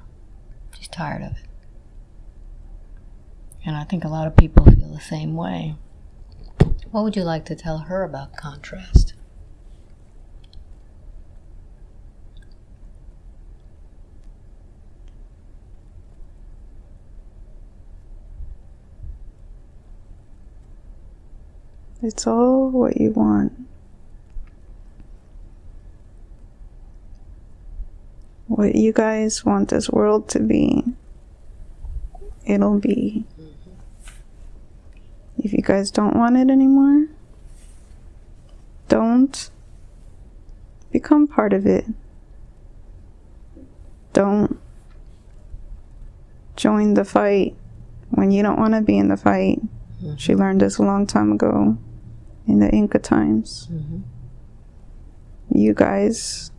She's tired of it. And I think a lot of people feel the same way. What would you like to tell her about contrast? It's all what you want. What you guys want this world to be, it'll be. Mm-hmm. If you guys don't want it anymore, don't become part of it. Don't join the fight when you don't want to be in the fight. She learned this a long time ago in the Inca times. Mm-hmm. You guys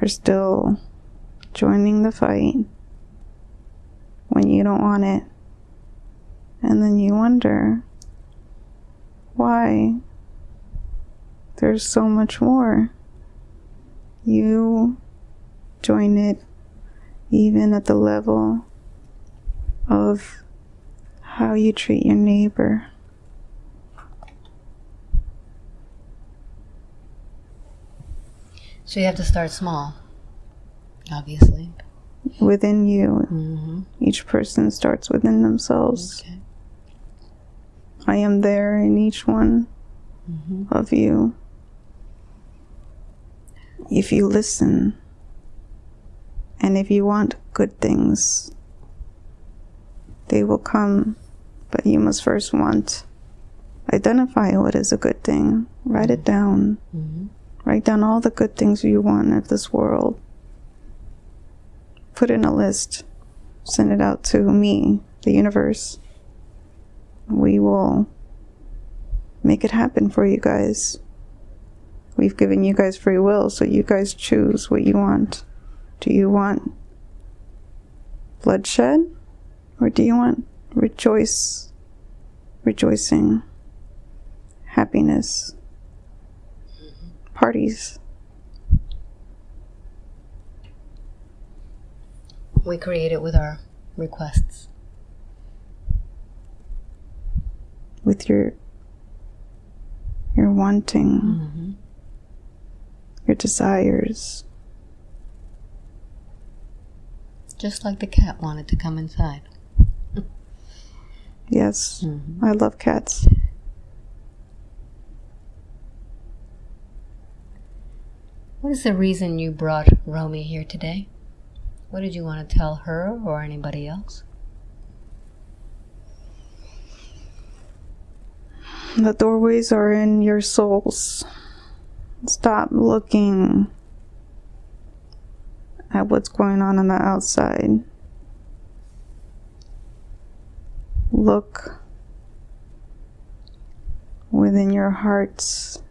are still joining the fight when you don't want it. And then you wonder why there's so much more. You join it even at the level of how you treat your neighbor. So you have to start small, obviously. Within you, Mm-hmm. each person starts within themselves. Okay. I am there in each one Mm-hmm. of you. If you listen and if you want good things, they will come, but you must first want. Identify what is a good thing, write it down. Mm-hmm. Write down all the good things you want of this world. Put in a list. Send it out to me, the universe. We will make it happen for you guys. We've given you guys free will, so you guys choose what you want. Do you want bloodshed? Or do you want rejoice, rejoicing, happiness? parties. We create it with our requests. with your your wanting, Mm-hmm. your desires. Just like the cat wanted to come inside. Yes, Mm-hmm. I love cats. What is the reason you brought Romy here today? What did you want to tell her or anybody else? The doorways are in your souls. Stop looking at what's going on on the outside. Look within your hearts.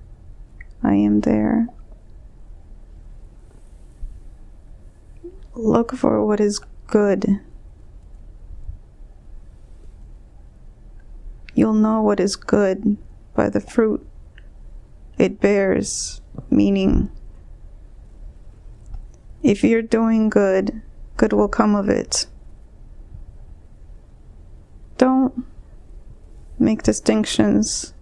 I am there. Look for what is good. You'll know what is good by the fruit it bears, meaning, if you're doing good, good will come of it. Don't make distinctions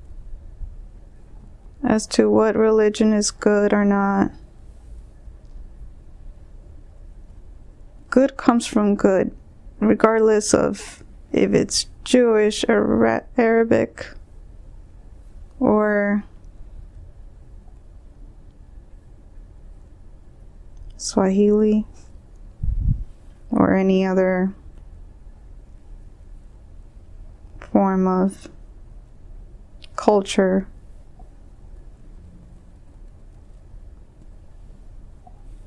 as to what religion is good or not. Good comes from good, regardless of if it's Jewish or Arabic or Swahili or any other form of culture.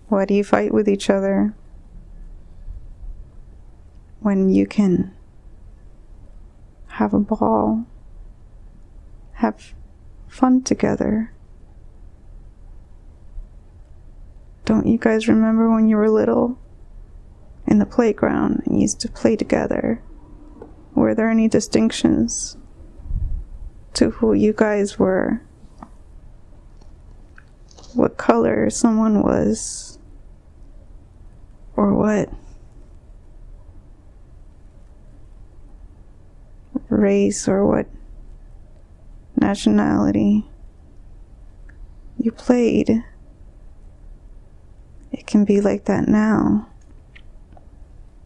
Why do you fight with each other when you can have a ball, have fun together? Don't you guys remember when you were little in the playground and used to play together? Were there any distinctions to who you guys were? What color someone was? Or what race or what nationality you played? It can be like that now.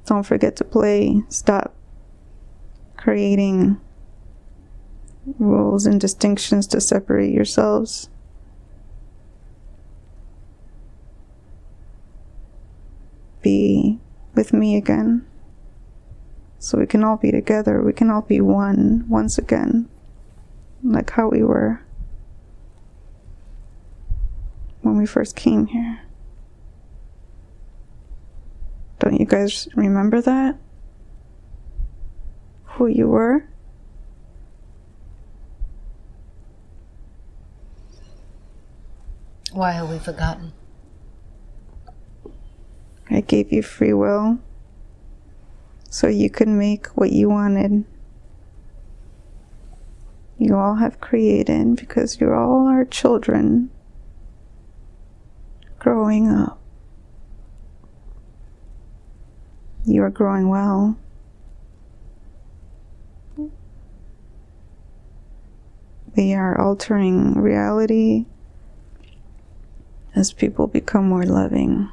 Don't forget to play. Stop creating rules and distinctions to separate yourselves. Be with me again. So we can all be together. We can all be one once again. Like how we were when we first came here. Don't you guys remember that? Who you were? Why have we forgotten? I gave you free will so you could make what you wanted. You you all have created because you all are children growing up. You are growing well. We are altering reality as people become more loving.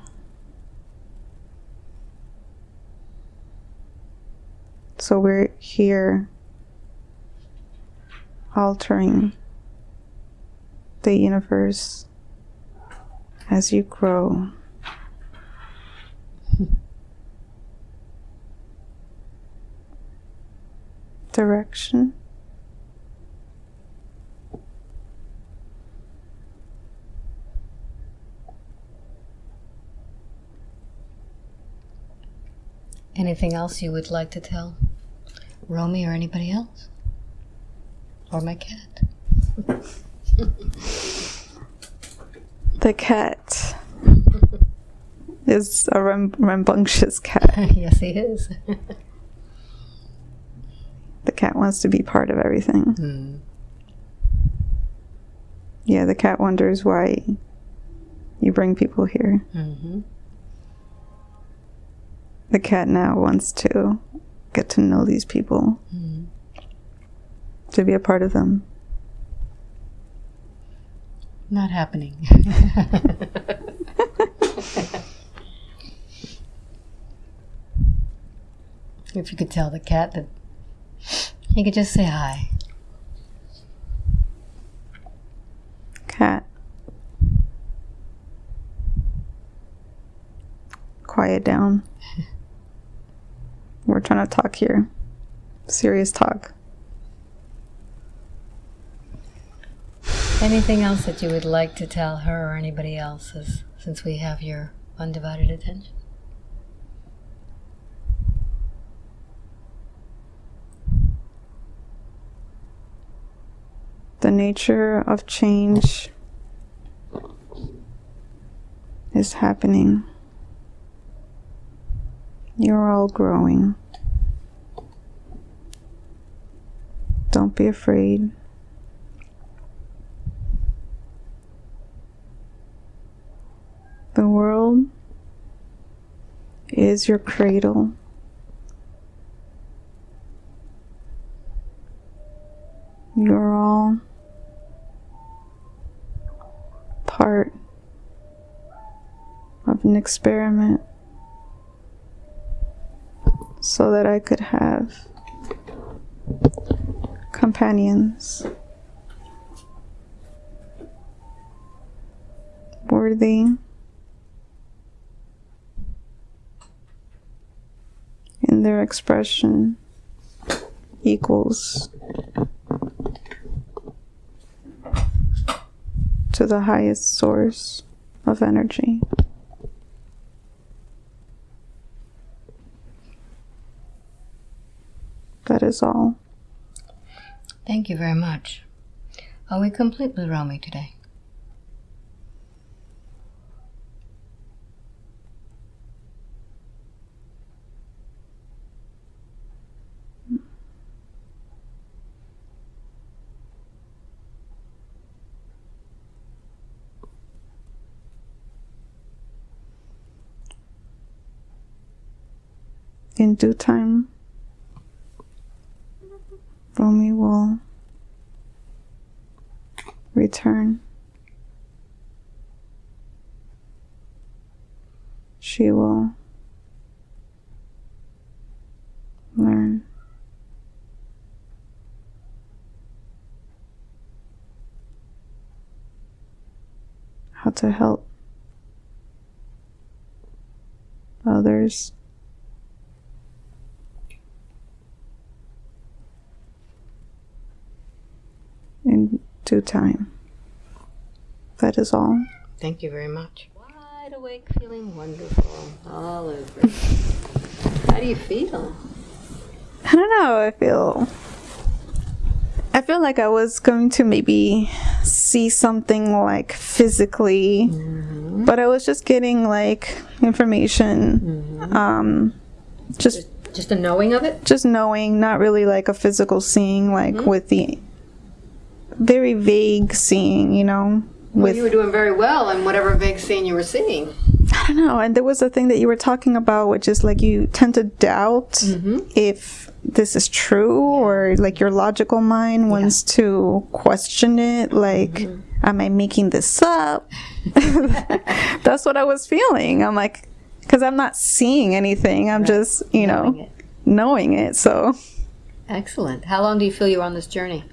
So we're here altering the universe as you grow. Direction. Anything else you would like to tell Romy or anybody else? Or my cat? The cat is a ram- rambunctious cat. yes, he is. The cat wants to be part of everything. Hmm. Yeah, the cat wonders why you bring people here. Mm-hmm. The cat now wants to get to know these people, Mm. to be a part of them. Not happening. if you could tell the cat that he could just say hi. Cat. Quiet down. We're trying to talk here. Serious talk. Anything else that you would like to tell her or anybody else since we have your undivided attention? The nature of change is happening. You're all growing. Don't be afraid. The world is your cradle. You're all part of an experiment so that I could have companions worthy in their expression equals to the highest source of energy. That is all. Thank you very much. Are we complete with Romy today? In due time, Romy will return. She will learn how to help others. In due time. That is all. Thank you very much. Wide awake, feeling wonderful all over. How do you feel? I don't know. I feel. I feel like I was going to maybe see something like physically, mm-hmm. but I was just getting like information. Mm-hmm. Um, just Just a knowing of it? just knowing, not really like a physical seeing, like mm-hmm. with the very vague seeing, you know. Well, With you were doing very well in whatever vague scene you were seeing. I don't know, and there was a thing that you were talking about, which is like you tend to doubt mm-hmm. if this is true, or like your logical mind wants to question it. Like, mm-hmm. am I making this up? That's what I was feeling. I'm like, because I'm not seeing anything. I'm just, you know, Knowing it. knowing it. So, Excellent. How long do you feel you're on this journey?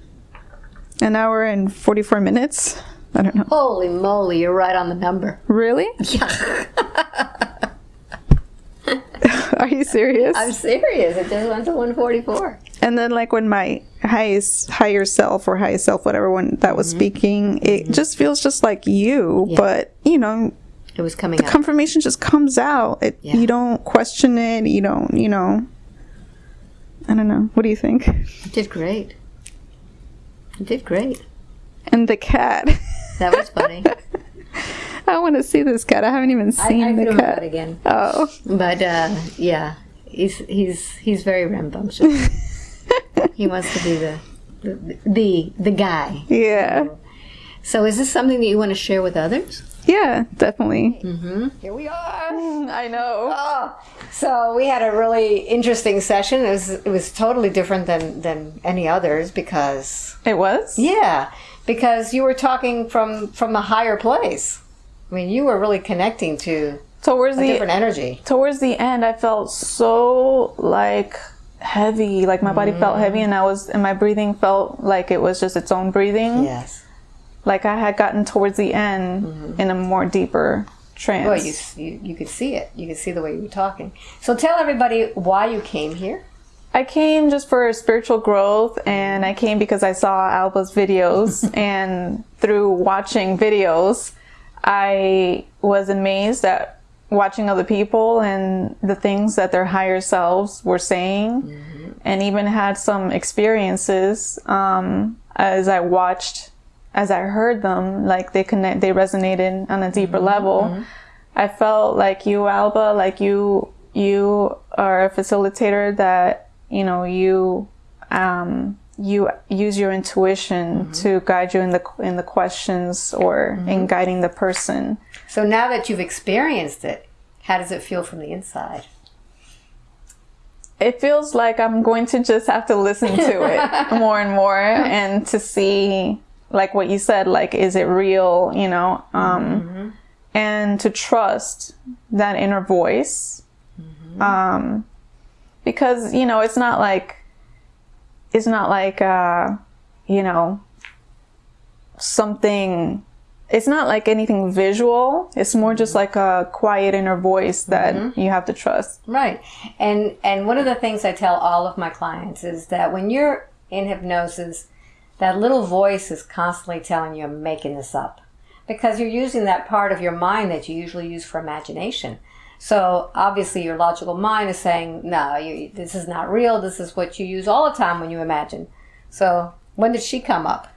An hour and 44 minutes. I don't know. Holy moly, you're right on the number. Really? Yeah. Are you serious? I'm serious. It just went to 144. And then, like when my highest higher self or highest self, whatever one that was mm-hmm. speaking, it mm-hmm. just feels just like you. But you know, It was coming out. confirmation just comes out. It, Yeah. You don't question it. You don't. You know. I don't know. What do you think? Did great. You did great. And the cat. That was funny. I want to see this cat. I haven't even seen I the could have cat. again. Oh, But uh, yeah, he's he's he's very rambunctious. he wants to be the the the, the guy. yeah, So is this something that you want to share with others? Yeah, definitely. Mm-hmm. Here we are. Mm, I know. Oh, so we had a really interesting session. It was it was totally different than than any others because It was. yeah, because you were talking from from a higher place. I mean, you were really connecting to Towards a the different energy. towards the end i felt so like heavy like my body felt mm. heavy and i was and my breathing felt like it was just its own breathing Yes. Like i had gotten towards the end in a more deeper trance Well, you, you you could see it. You could see the way you were talking. So tell everybody why you came here. i came just for spiritual growth and i came because i saw alba's videos and through watching videos i was amazed at watching other people and the things that their higher selves were saying and even had some experiences um, as i watched as i heard them like they connect they resonated on a deeper mm-hmm. level. Mm-hmm. I felt like you alba like you you are a facilitator that you know you um, you use your intuition mm-hmm. to guide you in the in the questions or in guiding the person. So now that you've experienced it, how does it feel from the inside? it feels like I'm going to just have to listen to it more and more and to see like what you said like is it real you know? Um and to trust that inner voice um because you know it's not like it's not like uh you know something it's not like anything visual. It's more just like a quiet inner voice that you have to trust. Right. And and one of the things I tell all of my clients is that when you're in hypnosis, that little voice is constantly telling you I'm making this up. Because you're using that part of your mind that you usually use for imagination. So obviously your logical mind is saying, no, you, this is not real. This is what you use all the time when you imagine. So when did she come up?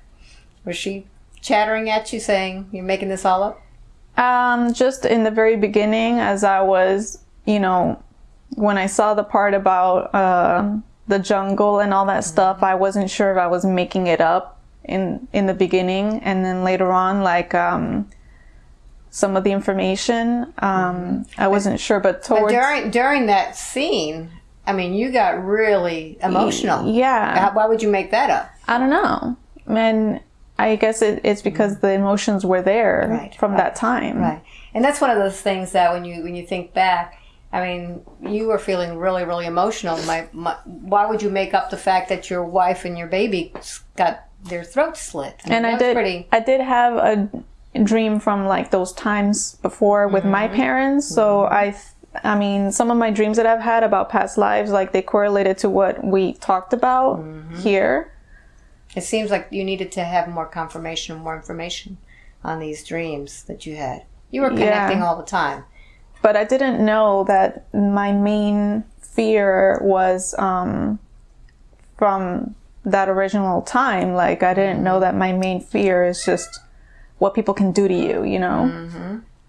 Was she chattering at you saying you're making this all up? Um, just in the very beginning, as I was, you know, when I saw the part about uh, the jungle and all that stuff, I wasn't sure if I was making it up in in the beginning, and then later on, like um, some of the information, um, I wasn't sure. But But during during that scene, I mean, you got really emotional. yeah, How- Why would you make that up? I don't know, and I guess it, it's because the emotions were there Right, from right, that time. Right. And that's one of those things that when you when you think back, I mean, you were feeling really really emotional. My, my why would you make up the fact that your wife and your baby got their throats slit? I mean, and I did pretty. I did have a dream from like those times before with my Mm-hmm. parents so I th- I mean some of my dreams that I've had about past lives like they correlated to what we talked about Mm-hmm. here It seems like you needed to have more confirmation more information on these dreams that you had. You were connecting all the time. But I didn't know that my main fear was um, from that original time. Like I didn't know that my main fear is just what people can do to you, you know,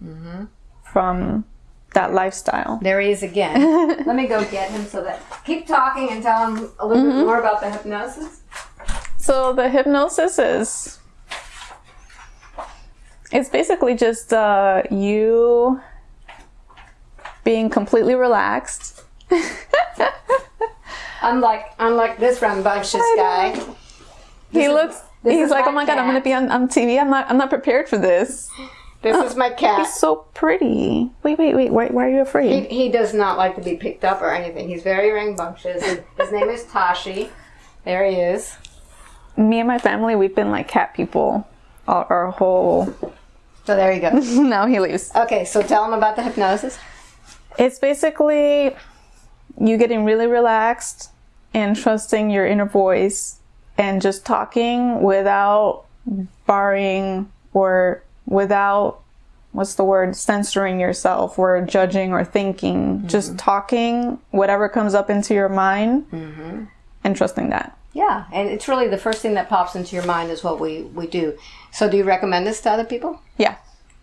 Mm-hmm. from that lifestyle. There he is again. Let me go get him so that keep talking and tell him a little bit more about the hypnosis. So the hypnosis is it's basically just uh, you being completely relaxed. Unlike unlike this rambunctious guy. he is- looks this he's like, "Oh my god, I'm going to be on, on TV. I'm not I'm not prepared for this." This is my cat. He's so pretty. Wait, wait, wait. Why, why are you afraid? he does not like to be picked up or anything. He's very rambunctious. His, his name is Tashi. There he is. Me and my family, we've been like cat people our, our whole. So there you go. now he leaves. Okay, so tell him about the hypnosis. It's basically you getting really relaxed and trusting your inner voice and just talking without barring or without what's the word censoring yourself or judging or thinking just mm-hmm. talking whatever comes up into your mind mm-hmm. and trusting that Yeah, and it's really the first thing that pops into your mind is what we, we do. So do you recommend this to other people? yeah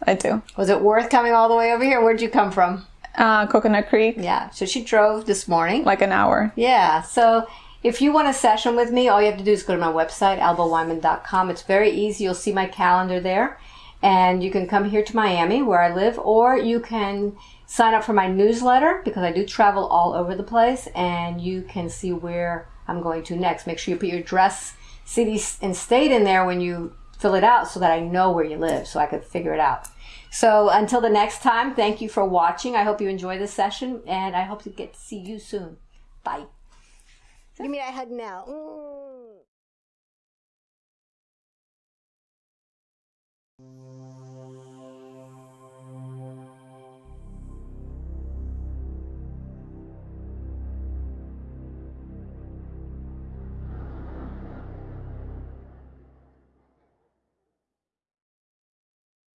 i do Was it worth coming all the way over here? Where'd you come from? Uh, coconut creek Yeah, so she drove this morning. like an hour Yeah, so if you want a session with me, all you have to do is go to my website, albaweinman.com. It's very easy. You'll see my calendar there. And you can come here to Miami, where I live, or you can sign up for my newsletter because I do travel all over the place and you can see where I'm going to next. Make sure you put your address, city, and state in there when you fill it out so that I know where you live so I could figure it out. So until the next time, thank you for watching. I hope you enjoy this session and I hope to get to see you soon. Bye. Give me that hug now. Mm.